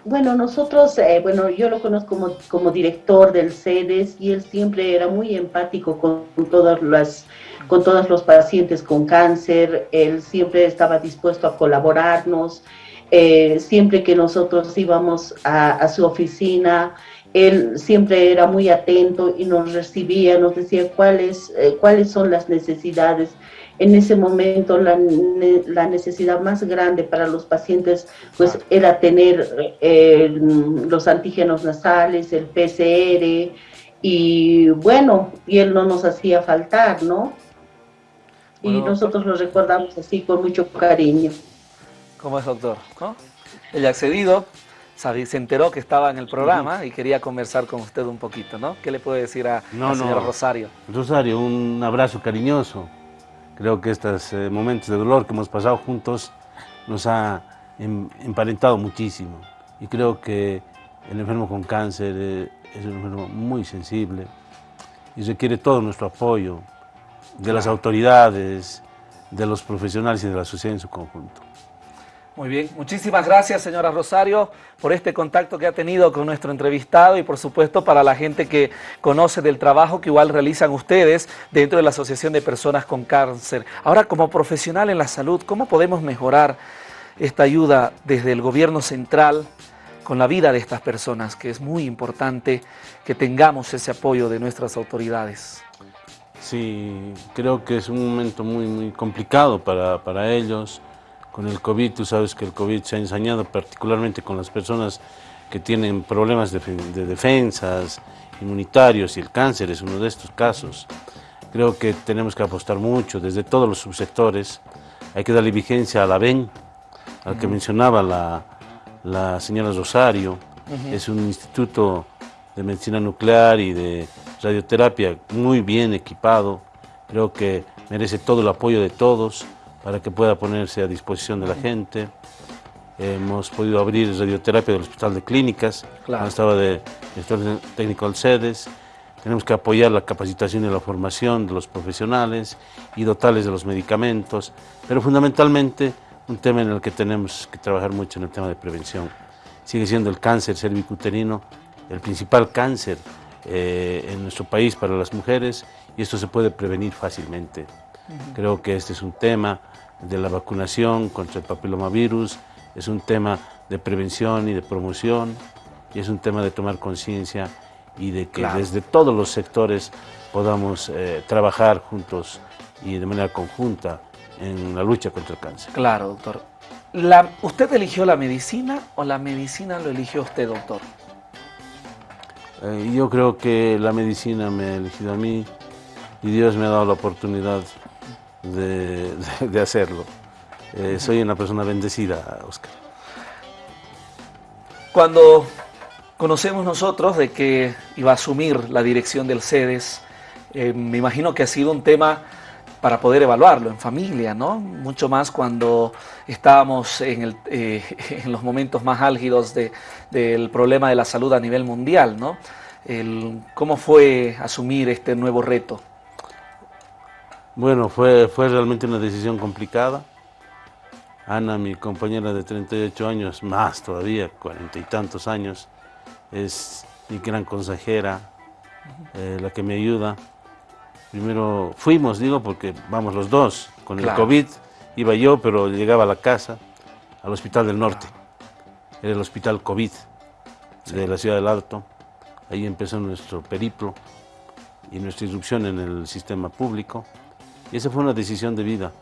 Bueno, nosotros, eh, bueno, yo lo conozco como, como director del CEDES y él siempre era muy empático con todas las con todos los pacientes con cáncer, él siempre estaba dispuesto a colaborarnos, eh, siempre que nosotros íbamos a, su oficina, él siempre era muy atento y nos recibía, nos decía cuáles, eh, cuáles son las necesidades. En ese momento la, la, necesidad más grande para los pacientes pues era tener eh, los antígenos nasales, el PCR y bueno, y él no nos hacía faltar, ¿no? y nosotros lo recordamos así con mucho cariño. ¿Cómo es, doctor? ¿No? ha accedido, se enteró que estaba en el programa y quería conversar con usted un poquito, ¿no? ¿Qué le puede decir a, no, señor Rosario? Rosario, un abrazo cariñoso. Creo que estos eh, momentos de dolor que hemos pasado juntos nos ha em, emparentado muchísimo. Y creo que el enfermo con cáncer eh, es un enfermo muy sensible y requiere todo nuestro apoyo, de las autoridades, de los profesionales y de la sociedad en su conjunto. Muy bien, muchísimas gracias señora Rosario por este contacto que ha tenido con nuestro entrevistado y por supuesto para la gente que conoce del trabajo que igual realizan ustedes dentro de la Asociación de Personas con Cáncer. Ahora como profesional en la salud, ¿cómo podemos mejorar esta ayuda desde el gobierno central con la vida de estas personas? Que es muy importante que tengamos ese apoyo de nuestras autoridades. Sí, creo que es un momento muy, muy complicado para, para ellos. Con el COVID, tú sabes que el COVID se ha ensañado particularmente con las personas que tienen problemas de, de defensas, inmunitarios, y el cáncer es uno de estos casos. Creo que tenemos que apostar mucho desde todos los subsectores. Hay que darle vigencia a la VEN, al que mencionaba la, la señora Rosario. Es un instituto de medicina nuclear y de radioterapia muy bien equipado. Creo que merece todo el apoyo de todos para que pueda ponerse a disposición de la gente. Hemos podido abrir radioterapia del Hospital de Clínicas, Claro. estaba de director técnico del CEDES. Tenemos que apoyar la capacitación y la formación de los profesionales y dotarles de los medicamentos, pero fundamentalmente un tema en el que tenemos que trabajar mucho en el tema de prevención. Sigue siendo el cáncer cervicuterino el principal cáncer eh, en nuestro país para las mujeres y esto se puede prevenir fácilmente. Creo que este es un tema de la vacunación contra el papilomavirus, es un tema de prevención y de promoción y es un tema de tomar conciencia y de que Claro. desde todos los sectores podamos eh, trabajar juntos y de manera conjunta en la lucha contra el cáncer. Claro, doctor. La- ¿Usted eligió la medicina o la medicina lo eligió usted, doctor? Eh, yo creo que la medicina me ha elegido a mí y Dios me ha dado la oportunidad de, hacerlo. Eh, soy una persona bendecida, Oscar. Cuando conocemos nosotros de que iba a asumir la dirección del CEDES, eh, me imagino que ha sido un tema para poder evaluarlo en familia, ¿no? Mucho más cuando estábamos en, el, eh, en los momentos más álgidos de- del problema de la salud a nivel mundial, ¿no? ¿Cómo fue asumir este nuevo reto? Bueno, fue, fue realmente una decisión complicada. Ana, mi compañera de 38 años, más todavía, cuarenta y tantos años, es mi gran consejera, eh, la que me ayuda. Primero fuimos, digo, porque vamos los dos. Con Claro. el COVID iba yo, pero llegaba a la casa, al Hospital del Norte. Era el Hospital COVID de la Ciudad del Alto. Ahí empezó nuestro periplo y nuestra irrupción en el sistema público. Y esa fue una decisión de vida,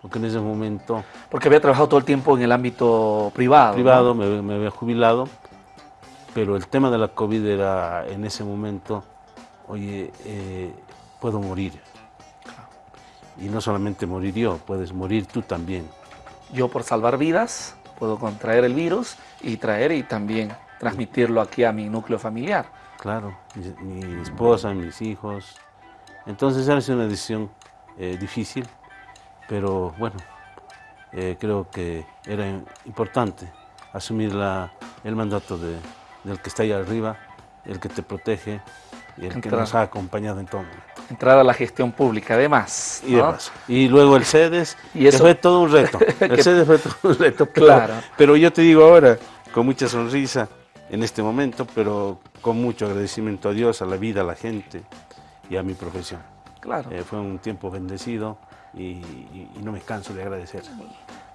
porque en ese momento Porque había trabajado todo el tiempo en el ámbito privado. ¿no? privado me, me había jubilado, pero el tema de la COVID era en ese momento, oye, eh, puedo morir. Y no solamente morir yo, puedes morir tú también. Yo por salvar vidas puedo contraer el virus y traer y también transmitirlo aquí a mi núcleo familiar. Claro, mi, mi esposa, mis hijos. Entonces era una decisión eh, difícil, pero bueno, eh, creo que era importante asumir la- el mandato de- del que está ahí arriba, el que te protege y el que nos ha acompañado en todo momento. Entrar a la gestión pública, además. Y, y luego el CEDES, Y eso- fue todo un reto. El CEDES fue todo un reto. Pero, Claro. pero yo te digo ahora, con mucha sonrisa en este momento, pero con mucho agradecimiento a Dios, a la vida, a la gente y a mi profesión. Claro. Eh, fue un tiempo bendecido y, y- y no me canso de agradecer.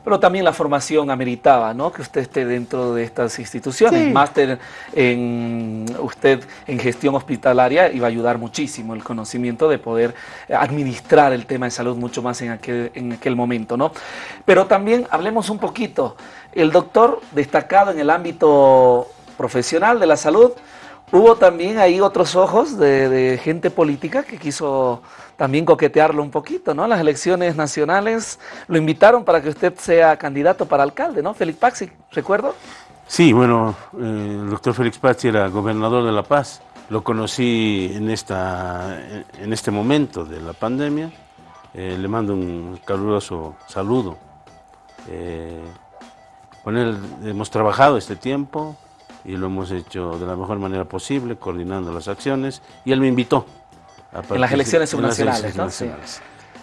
Pero también la formación ameritaba, ¿no? Que usted esté dentro de estas instituciones. Sí. Máster en usted en gestión hospitalaria iba a ayudar muchísimo el conocimiento de poder administrar el tema de salud mucho más en aquel, en aquel momento, ¿no? Pero también hablemos un poquito. El doctor destacado en el ámbito profesional de la salud, hubo también ahí otros ojos de, gente política que quiso también coquetearlo un poquito, ¿no? Las elecciones nacionales lo invitaron para que usted sea candidato para alcalde, ¿no? Félix Paxi, ¿recuerdo? Sí, bueno, eh, el doctor Félix Pazzi era gobernador de La Paz. Lo conocí en, esta, en este momento de la pandemia. Eh, le mando un caluroso saludo. Eh, con él hemos trabajado este tiempo y lo hemos hecho de la mejor manera posible, coordinando las acciones. Y él me invitó. a En las elecciones subnacionales, ¿no? Sí.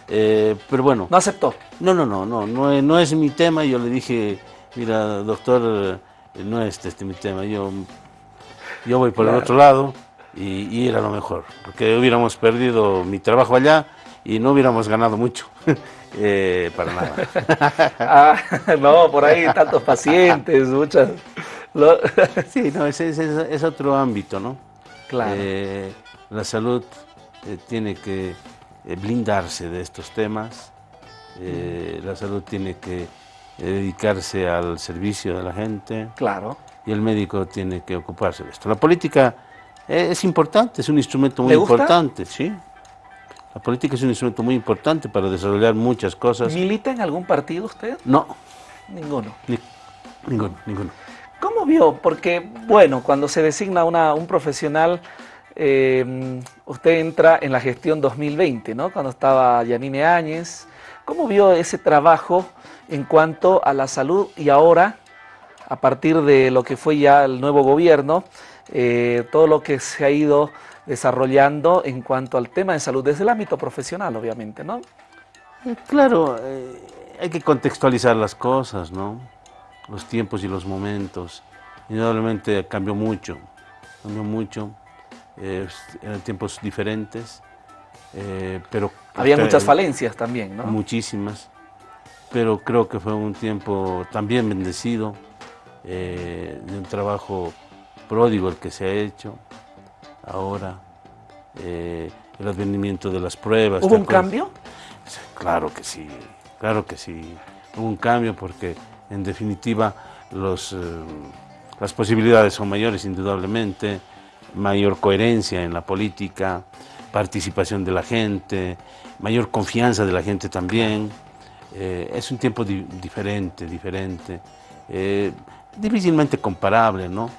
Eh, pero bueno, No aceptó. no, no, no, no, no, es- no es mi tema. Yo le dije, mira, doctor, eh, no es este mi tema. Yo, yo voy por Claro. el otro lado y, y era lo mejor, porque hubiéramos perdido mi trabajo allá y no hubiéramos ganado mucho. Eh, para nada. Ah, no, por ahí tantos pacientes, muchas. Lo- Sí, no, ese, ese- es otro ámbito, ¿no? Claro. Eh, la salud eh, tiene que eh, blindarse de estos temas. Eh, la salud tiene que dedicarse al servicio de la gente. Claro. Y el médico tiene que ocuparse de esto. La política es importante, es un instrumento muy importante, ¿sí? La política es un instrumento muy importante para desarrollar muchas cosas. ¿Milita en algún partido usted? No. Ninguno. ninguno, ninguno. ¿Cómo vio? Porque, bueno, cuando se designa una, un profesional, eh, usted entra en la gestión 2020, ¿no? Cuando estaba Yanine Áñez. ¿Cómo vio ese trabajo en cuanto a la salud y ahora, a partir de lo que fue ya el nuevo gobierno, eh, todo lo que se ha ido desarrollando en cuanto al tema de salud, desde el ámbito profesional, obviamente, ¿no? Claro, eh, hay que contextualizar las cosas, ¿no? Los tiempos y los momentos. Indudablemente cambió mucho, cambió mucho, eran tiempos diferentes, pero... Había muchas falencias también, ¿no? Muchísimas, pero creo que fue un tiempo también bendecido, de un trabajo pródigo el que se ha hecho, ahora, eh, el advenimiento de las pruebas. ¿Hubo un cambio? Claro que sí, claro que sí. Hubo un cambio porque, en definitiva, los, eh, las posibilidades son mayores, indudablemente, mayor coherencia en la política, participación de la gente, mayor confianza de la gente también. Eh, es un tiempo diferente, diferente, difícilmente comparable, ¿no?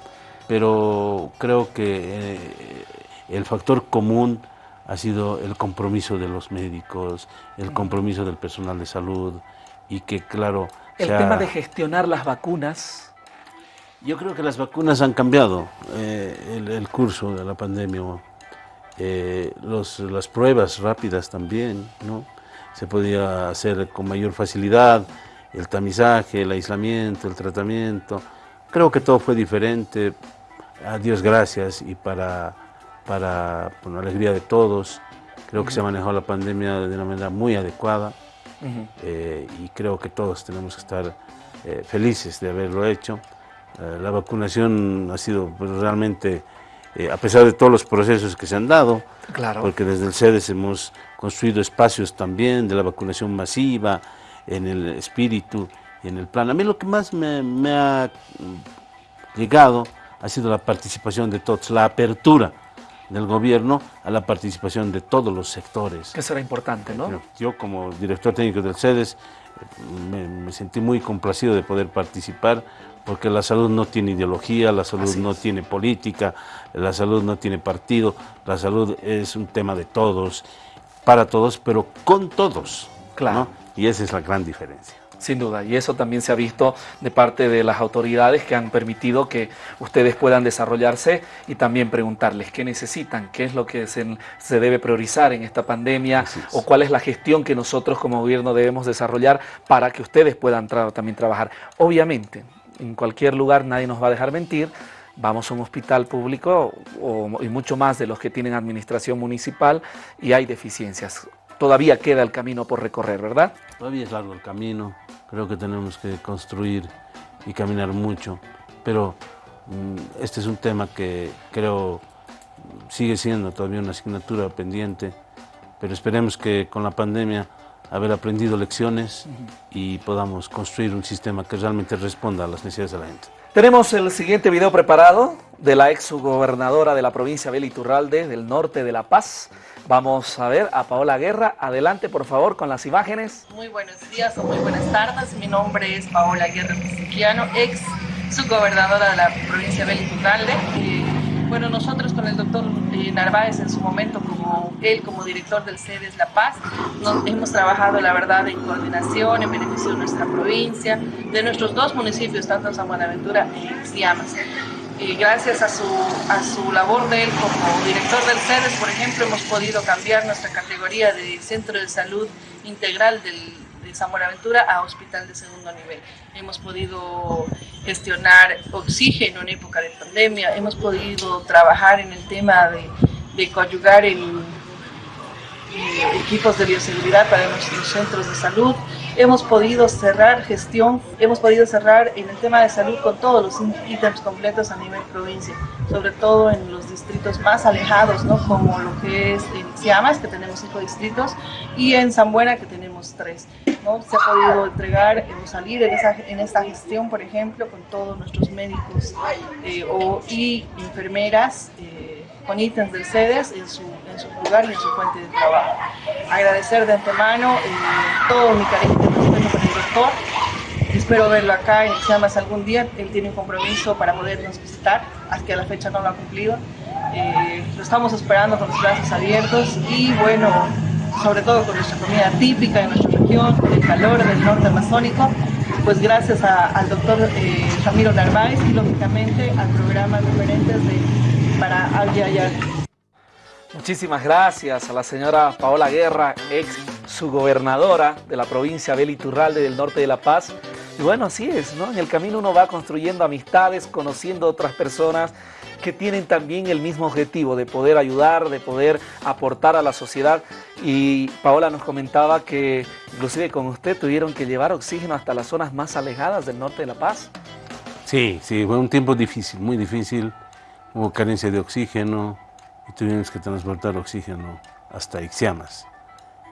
pero creo que eh, el factor común ha sido el compromiso de los médicos, el compromiso del personal de salud y que claro... El tema de gestionar las vacunas. Yo creo que las vacunas han cambiado eh, el, curso de la pandemia. Eh, las pruebas rápidas también, ¿no? Se podía hacer con mayor facilidad el tamizaje, el aislamiento, el tratamiento. Creo que todo fue diferente, a Dios gracias y para, para la alegría de todos. Creo que se ha manejado la pandemia de una manera muy adecuada eh, y creo que todos tenemos que estar eh, felices de haberlo hecho. Eh, la vacunación ha sido pues, realmente, a pesar de todos los procesos que se han dado, claro. porque desde el CEDES hemos construido espacios también de la vacunación masiva, en el espíritu y en el plan. A mí lo que más me, ha llegado ha sido la participación de todos, la apertura del gobierno a la participación de todos los sectores. Que será importante, ¿no? Yo como director técnico del CEDES me, sentí muy complacido de poder participar porque la salud no tiene ideología, la salud no tiene política, la salud no tiene partido, la salud es un tema de todos, para todos, pero con todos. Claro. Y esa es la gran diferencia. Sin duda, y eso también se ha visto de parte de las autoridades que han permitido que ustedes puedan desarrollarse y también preguntarles qué necesitan, qué es lo que se, debe priorizar en esta pandemia o cuál es la gestión que nosotros como gobierno debemos desarrollar para que ustedes puedan también trabajar. Obviamente, en cualquier lugar nadie nos va a dejar mentir, vamos a un hospital público y mucho más de los que tienen administración municipal y hay deficiencias. Todavía queda el camino por recorrer, ¿verdad? Todavía es largo el camino, creo que tenemos que construir y caminar mucho, pero mm, este es un tema que creo sigue siendo todavía una asignatura pendiente, pero esperemos que con la pandemia haber aprendido lecciones y podamos construir un sistema que realmente responda a las necesidades de la gente. Tenemos el siguiente video preparado de la ex gobernadora de la provincia Beli Turralde, del norte de La Paz, Vamos a ver a Paola Guerra. Adelante, por favor, con las imágenes. Muy buenos días o muy buenas tardes. Mi nombre es Paola Guerra Mexiquiano, ex subgobernadora de la provincia de Beliturralde. bueno, nosotros con el doctor eh, Narváez en su momento, como él como director del CEDES La Paz, hemos trabajado, la verdad, en coordinación, en beneficio de nuestra provincia, de nuestros dos municipios, tanto San Buenaventura y Gracias a su, a su labor de él como director del CEDES, por ejemplo, hemos podido cambiar nuestra categoría de Centro de Salud Integral del, de San Buenaventura a Hospital de Segundo Nivel. Hemos podido gestionar oxígeno en época de pandemia, hemos podido trabajar en el tema de, de coadyugar en, equipos de bioseguridad para nuestros centros de salud, hemos podido cerrar gestión, hemos podido cerrar en el tema de salud con todos los ítems completos a nivel provincia, sobre todo en los distritos más alejados, ¿no? como lo que es en Siamas, que tenemos cinco distritos, y en San Buena, que tenemos tres. ¿no? Se ha podido entregar o salir en, esa, en esta gestión, por ejemplo, con todos nuestros médicos eh, o, y enfermeras. Eh, con ítems del CEDES en su, en su lugar y en su fuente de trabajo. Agradecer de antemano eh, todo mi cariño y respeto para el doctor. Espero verlo acá en Llamas algún día. Él tiene un compromiso para podernos visitar, hasta a la fecha no lo ha cumplido. Eh, lo estamos esperando con los brazos abiertos y bueno, sobre todo con nuestra comida típica de nuestra región, el calor del norte amazónico, pues gracias al doctor eh, Ramiro Narváez y lógicamente al programa Referentes de, para. Muchísimas gracias a la señora Paola Guerra, ex subgobernadora de la provincia Beliturralde del norte de La Paz. Y bueno, así es, ¿no? En el camino uno va construyendo amistades, conociendo otras personas que tienen también el mismo objetivo de poder ayudar, de poder aportar a la sociedad. Y Paola nos comentaba que inclusive con usted tuvieron que llevar oxígeno hasta las zonas más alejadas del norte de La Paz. Sí, sí, fue un tiempo difícil, muy difícil. Hubo carencia de oxígeno y tuvimos que transportar oxígeno hasta Ixiamas.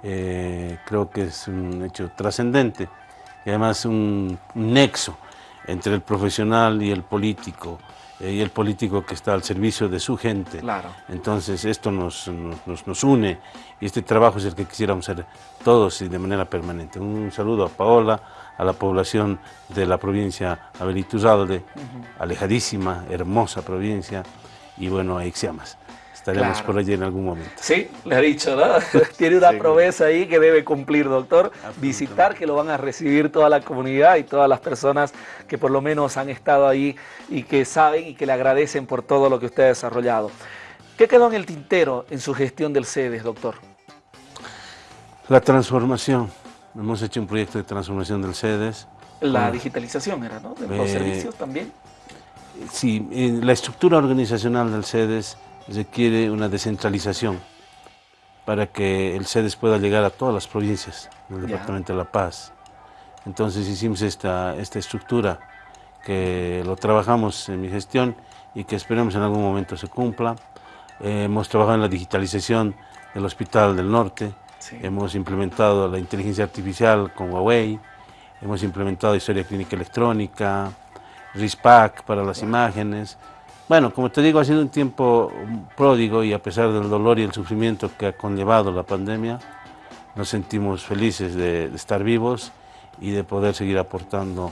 Eh, creo que es un hecho trascendente y además un nexo entre el profesional y el político, eh, y el político que está al servicio de su gente. Claro. Entonces esto nos, nos, nos, une y este trabajo es el que quisiéramos hacer todos y de manera permanente. Un saludo a Paola, a la población de la provincia Abelituzalde, uh -huh. alejadísima, hermosa provincia, y bueno, a Ixiamas. Estaremos claro. por allí en algún momento. Sí, le ha dicho, ¿no? Tiene una sí, promesa ahí que debe cumplir, doctor. Visitar, que lo van a recibir toda la comunidad y todas las personas que por lo menos han estado ahí y que saben y que le agradecen por todo lo que usted ha desarrollado. ¿Qué quedó en el tintero en su gestión del CEDES, doctor? La transformación. Hemos hecho un proyecto de transformación del CEDES. La con... digitalización era, ¿no? De los eh, servicios también. Sí, la estructura organizacional del CEDES requiere una descentralización para que el CEDES pueda llegar a todas las provincias del Departamento de La Paz. Entonces hicimos esta, esta estructura que lo trabajamos en mi gestión y que esperemos en algún momento se cumpla. Eh, hemos trabajado en la digitalización del Hospital del Norte, sí. hemos implementado la inteligencia artificial con Huawei, hemos implementado historia clínica electrónica, RISPAC para las wow. imágenes, bueno, como te digo, ha sido un tiempo pródigo y a pesar del dolor y el sufrimiento que ha conllevado la pandemia, nos sentimos felices de, de, estar vivos y de poder seguir aportando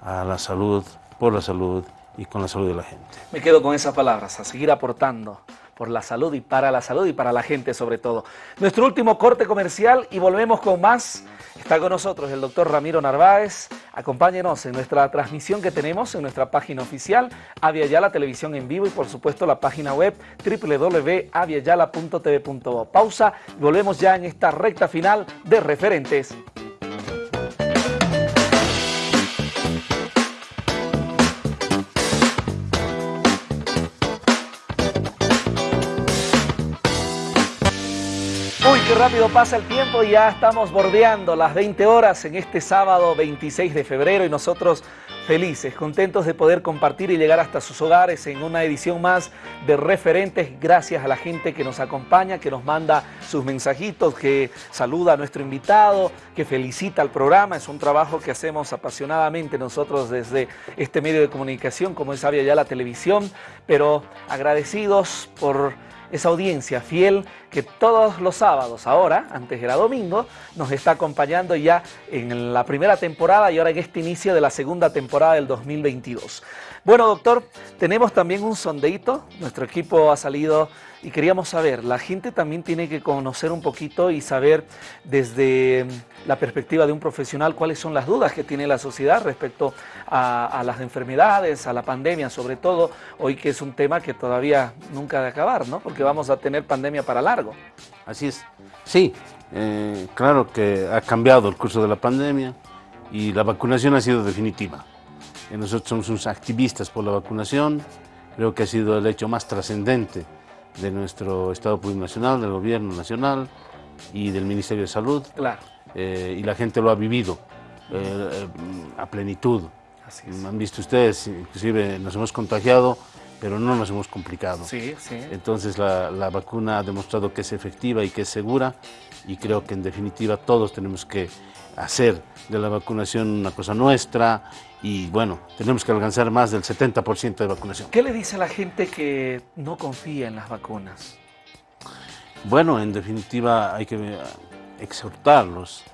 a la salud, por la salud y con la salud de la gente. Me quedo con esas palabras, a seguir aportando por la salud y para la salud y para la gente sobre todo. Nuestro último corte comercial y volvemos con más. Está con nosotros el doctor Ramiro Narváez. Acompáñenos en nuestra transmisión que tenemos en nuestra página oficial, Aviala Televisión en Vivo y por supuesto la página web www.aviala.tv.bo. Pausa y volvemos ya en esta recta final de referentes. Rápido pasa el tiempo y ya estamos bordeando las 20 horas en este sábado 26 de febrero y nosotros felices, contentos de poder compartir y llegar hasta sus hogares en una edición más de referentes gracias a la gente que nos acompaña, que nos manda sus mensajitos, que saluda a nuestro invitado, que felicita al programa. Es un trabajo que hacemos apasionadamente nosotros desde este medio de comunicación como es Avia ya la televisión, pero agradecidos por esa audiencia fiel que todos los sábados, ahora, antes era domingo, nos está acompañando ya en la primera temporada y ahora en este inicio de la segunda temporada del 2022. Bueno, doctor, tenemos también un sondeito, nuestro equipo ha salido y queríamos saber, la gente también tiene que conocer un poquito y saber desde la perspectiva de un profesional cuáles son las dudas que tiene la sociedad respecto a, las enfermedades, a la pandemia, sobre todo hoy que es un tema que todavía nunca de acabar, ¿no? Porque vamos a tener pandemia para largo. Así es. Sí, eh, claro que ha cambiado el curso de la pandemia y la vacunación ha sido definitiva. Nosotros somos unos activistas por la vacunación, creo que ha sido el hecho más trascendente de nuestro Estado Plurinacional, del Gobierno Nacional y del Ministerio de Salud. Claro. y la gente lo ha vivido a plenitud. Han visto ustedes, inclusive nos hemos contagiado, pero no nos hemos complicado. Sí, sí. Entonces la, la, vacuna ha demostrado que es efectiva y que es segura y creo que en definitiva todos tenemos que hacer de la vacunación una cosa nuestra y bueno, tenemos que alcanzar más del 70% de vacunación. ¿Qué le dice a la gente que no confía en las vacunas? Bueno, en definitiva hay que exhortarlos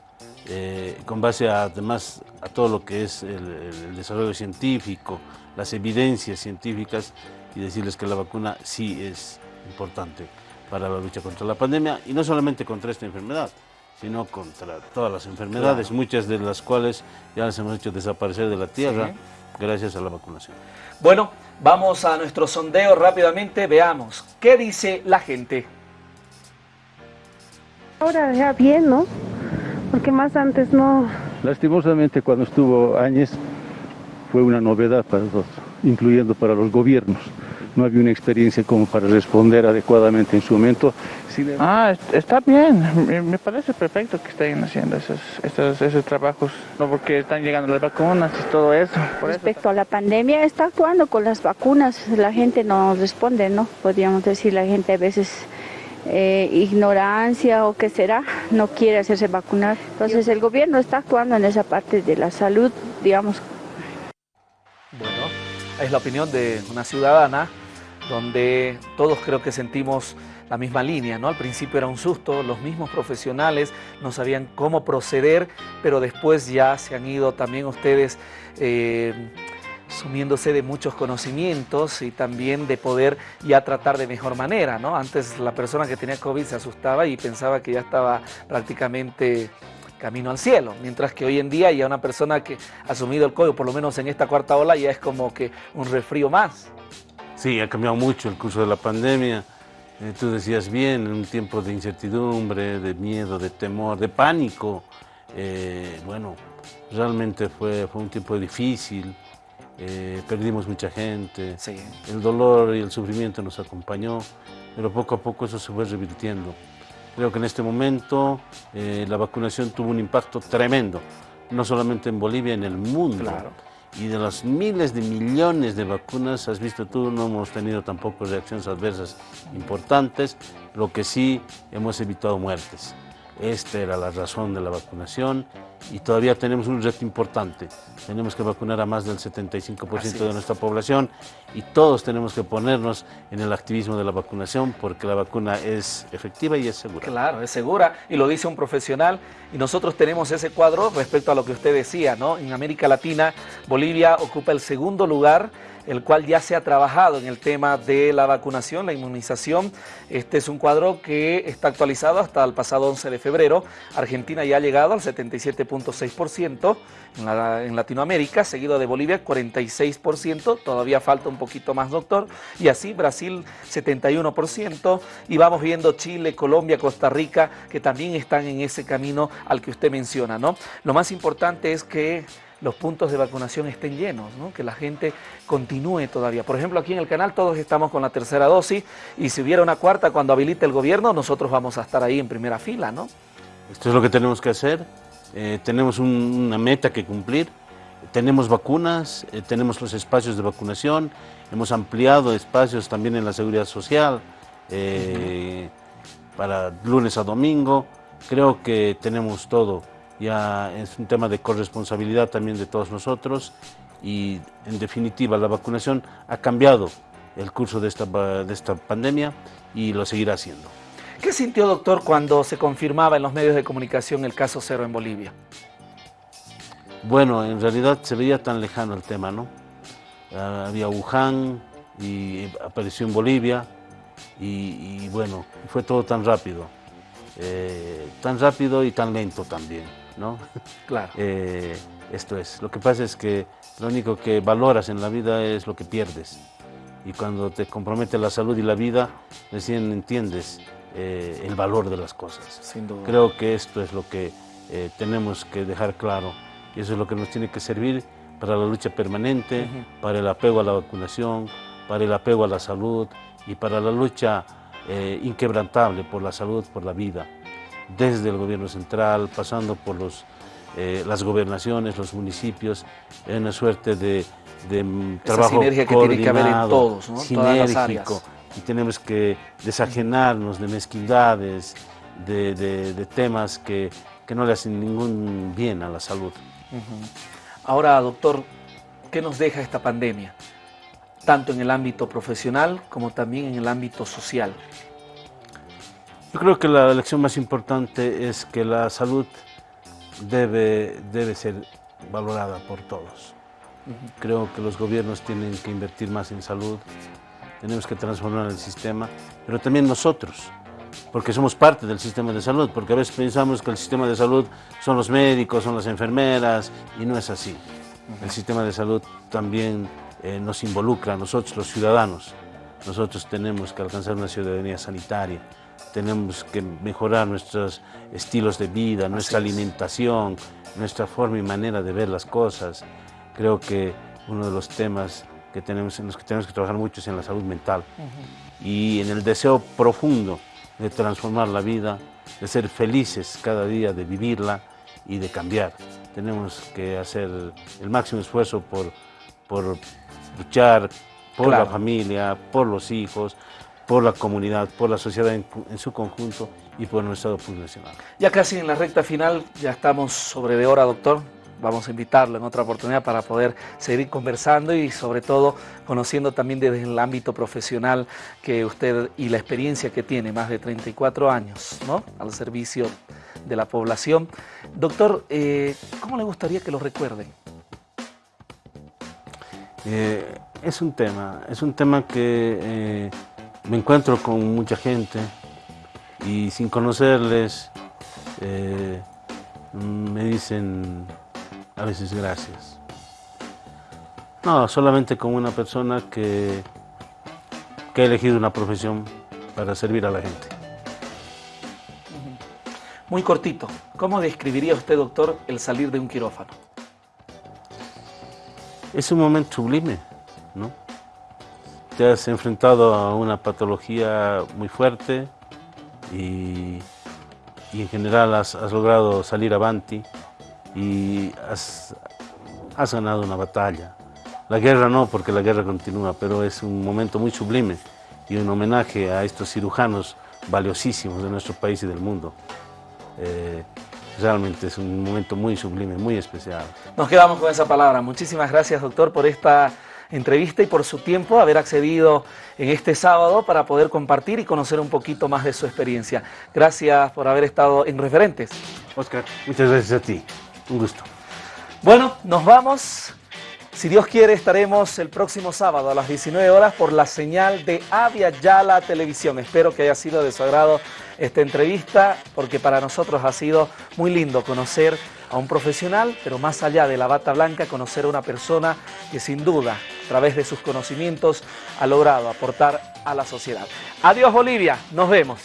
eh, con base a, además a todo lo que es el, desarrollo científico, las evidencias científicas y decirles que la vacuna sí es importante para la lucha contra la pandemia y no solamente contra esta enfermedad, sino contra todas las enfermedades, muchas de las cuales ya las hemos hecho desaparecer de la tierra gracias a la vacunación. Bueno, vamos a nuestro sondeo rápidamente, veamos, ¿qué dice la gente? Ahora ya bien, ¿no? porque más antes no... Lastimosamente cuando estuvo Áñez fue una novedad para todos, incluyendo para los gobiernos. No había una experiencia como para responder adecuadamente en su momento. Ah, está bien, me parece perfecto que estén haciendo esos, esos, trabajos, no porque están llegando las vacunas y todo eso. Respecto a la pandemia, está actuando con las vacunas, la gente no responde, ¿no? Podríamos decir, la gente a veces eh, ignorancia o qué será, no quiere hacerse vacunar. Entonces el gobierno está actuando en esa parte de la salud, digamos. Bueno, es la opinión de una ciudadana donde todos creo que sentimos la misma línea, ¿no? Al principio era un susto, los mismos profesionales no sabían cómo proceder, pero después ya se han ido también ustedes eh, sumiéndose de muchos conocimientos y también de poder ya tratar de mejor manera, ¿no? Antes la persona que tenía COVID se asustaba y pensaba que ya estaba prácticamente camino al cielo, mientras que hoy en día ya una persona que ha asumido el COVID, por lo menos en esta cuarta ola, ya es como que un resfrío más. Sí, ha cambiado mucho el curso de la pandemia. Eh, tú decías bien, en un tiempo de incertidumbre, de miedo, de temor, de pánico. Eh, bueno, realmente fue, fue un tiempo difícil. Eh, perdimos mucha gente, el dolor y el sufrimiento nos acompañó, pero poco a poco eso se fue revirtiendo. Creo que en este momento la vacunación tuvo un impacto tremendo, no solamente en Bolivia, en el mundo. Y de las miles de millones de vacunas, has visto tú, no hemos tenido tampoco reacciones adversas importantes, lo que sí hemos evitado muertes. Esta era la razón de la vacunación y todavía tenemos un reto importante. Tenemos que vacunar a más del 75% de nuestra población y todos tenemos que ponernos en el activismo de la vacunación porque la vacuna es efectiva y es segura. Claro, es segura y lo dice un profesional y nosotros tenemos ese cuadro respecto a lo que usted decía, ¿no? En América Latina, Bolivia ocupa el segundo lugar el cual ya se ha trabajado en el tema de la vacunación, la inmunización. Este es un cuadro que está actualizado hasta el pasado 11 de febrero. Argentina ya ha llegado al 77.6% en, en Latinoamérica, seguido de Bolivia 46%, todavía falta un poquito más, doctor, y así Brasil 71%, y vamos viendo Chile, Colombia, Costa Rica, que también están en ese camino al que usted menciona, ¿no? Lo más importante es que los puntos de vacunación estén llenos, que la gente continúe todavía. Por ejemplo, aquí en el canal todos estamos con la tercera dosis. Y si hubiera una cuarta cuando habilite el gobierno, nosotros vamos a estar ahí en primera fila, ¿no? Esto es lo que tenemos que hacer, eh, tenemos una meta que cumplir, tenemos vacunas, eh, tenemos los espacios de vacunación, hemos ampliado espacios también en la seguridad social eh, para lunes a domingo, creo que tenemos todo. Ya es un tema de corresponsabilidad también de todos nosotros y en definitiva la vacunación ha cambiado el curso de esta, de esta pandemia y lo seguirá haciendo. ¿Qué sintió, doctor, cuando se confirmaba en los medios de comunicación el caso cero en Bolivia? Bueno, en realidad se veía tan lejano el tema, ¿no? Ah, había Wuhan y apareció en Bolivia y, bueno, fue todo tan rápido, eh, tan rápido y tan lento también. ¿no? Claro. Eh, esto es. Lo que pasa es que lo único que valoras en la vida es lo que pierdes. Y cuando te compromete la salud y la vida, recién entiendes eh, el valor de las cosas. Sin duda. Creo que esto es lo que eh, tenemos que dejar claro. Y eso es lo que nos tiene que servir para la lucha permanente, para el apego a la vacunación, para el apego a la salud y para la lucha inquebrantable por la salud, por la vida. desde el gobierno central, pasando por los, eh, las gobernaciones, los municipios, en una suerte de, de mm, Esa trabajo sinergia que tiene que haber en coordinado, todos, ¿no? Todas las sinérgico, áreas. Y tenemos que desajenarnos de mezquindades, de, de- de temas que, que no le hacen ningún bien a la salud. Ahora, doctor, ¿qué nos deja esta pandemia? Tanto en el ámbito profesional como también en el ámbito social. Yo creo que la lección más importante es que la salud debe, debe ser valorada por todos. Creo que los gobiernos tienen que invertir más en salud, tenemos que transformar el sistema, pero también nosotros, porque somos parte del sistema de salud, porque a veces pensamos que el sistema de salud son los médicos, son las enfermeras, y no es así. El sistema de salud también eh, nos involucra a nosotros, los ciudadanos. Nosotros tenemos que alcanzar una ciudadanía sanitaria, tenemos que mejorar nuestros estilos de vida, nuestra es. alimentación, nuestra forma y manera de ver las cosas. Creo que uno de los temas que tenemos, en los que tenemos que trabajar mucho es en la salud mental y en el deseo profundo de transformar la vida, de ser felices cada día, de vivirla y de cambiar. Tenemos que hacer el máximo esfuerzo por, por luchar por Claro. la familia, por los hijos, por la comunidad, por la sociedad en, en su conjunto y por nuestro Estado nacional. Ya casi en la recta final, ya estamos sobre de hora, doctor. Vamos a invitarlo en otra oportunidad para poder seguir conversando y sobre todo conociendo también desde el ámbito profesional que usted y la experiencia que tiene, más de 34 años, ¿no? Al servicio de la población. Doctor, eh, ¿cómo le gustaría que lo recuerden? Eh, es un tema, es un tema que eh, me encuentro con mucha gente y sin conocerles eh, me dicen a veces gracias. No, solamente como una persona que, que ha elegido una profesión para servir a la gente. Muy cortito, ¿cómo describiría usted, doctor, el salir de un quirófano? Es un momento sublime, ¿no? Te has enfrentado a una patología muy fuerte y, y en general has, has logrado salir avanti y has, has ganado una batalla. La guerra no, porque la guerra continúa, pero es un momento muy sublime y un homenaje a estos cirujanos valiosísimos de nuestro país y del mundo. Eh, realmente es un momento muy sublime, muy especial. Nos quedamos con esa palabra. Muchísimas gracias, doctor, por esta entrevista y por su tiempo, haber accedido en este sábado para poder compartir y conocer un poquito más de su experiencia. Gracias por haber estado en Referentes. Oscar, muchas gracias a ti. Un gusto. Bueno, nos vamos. Si Dios quiere, estaremos el próximo sábado a las 19 horas por la señal de Avia Yala Televisión. Espero que haya sido de su agrado esta entrevista, porque para nosotros ha sido muy lindo conocer a un profesional, pero más allá de la bata blanca, conocer a una persona que sin duda, a través de sus conocimientos, ha logrado aportar a la sociedad. Adiós Bolivia, nos vemos.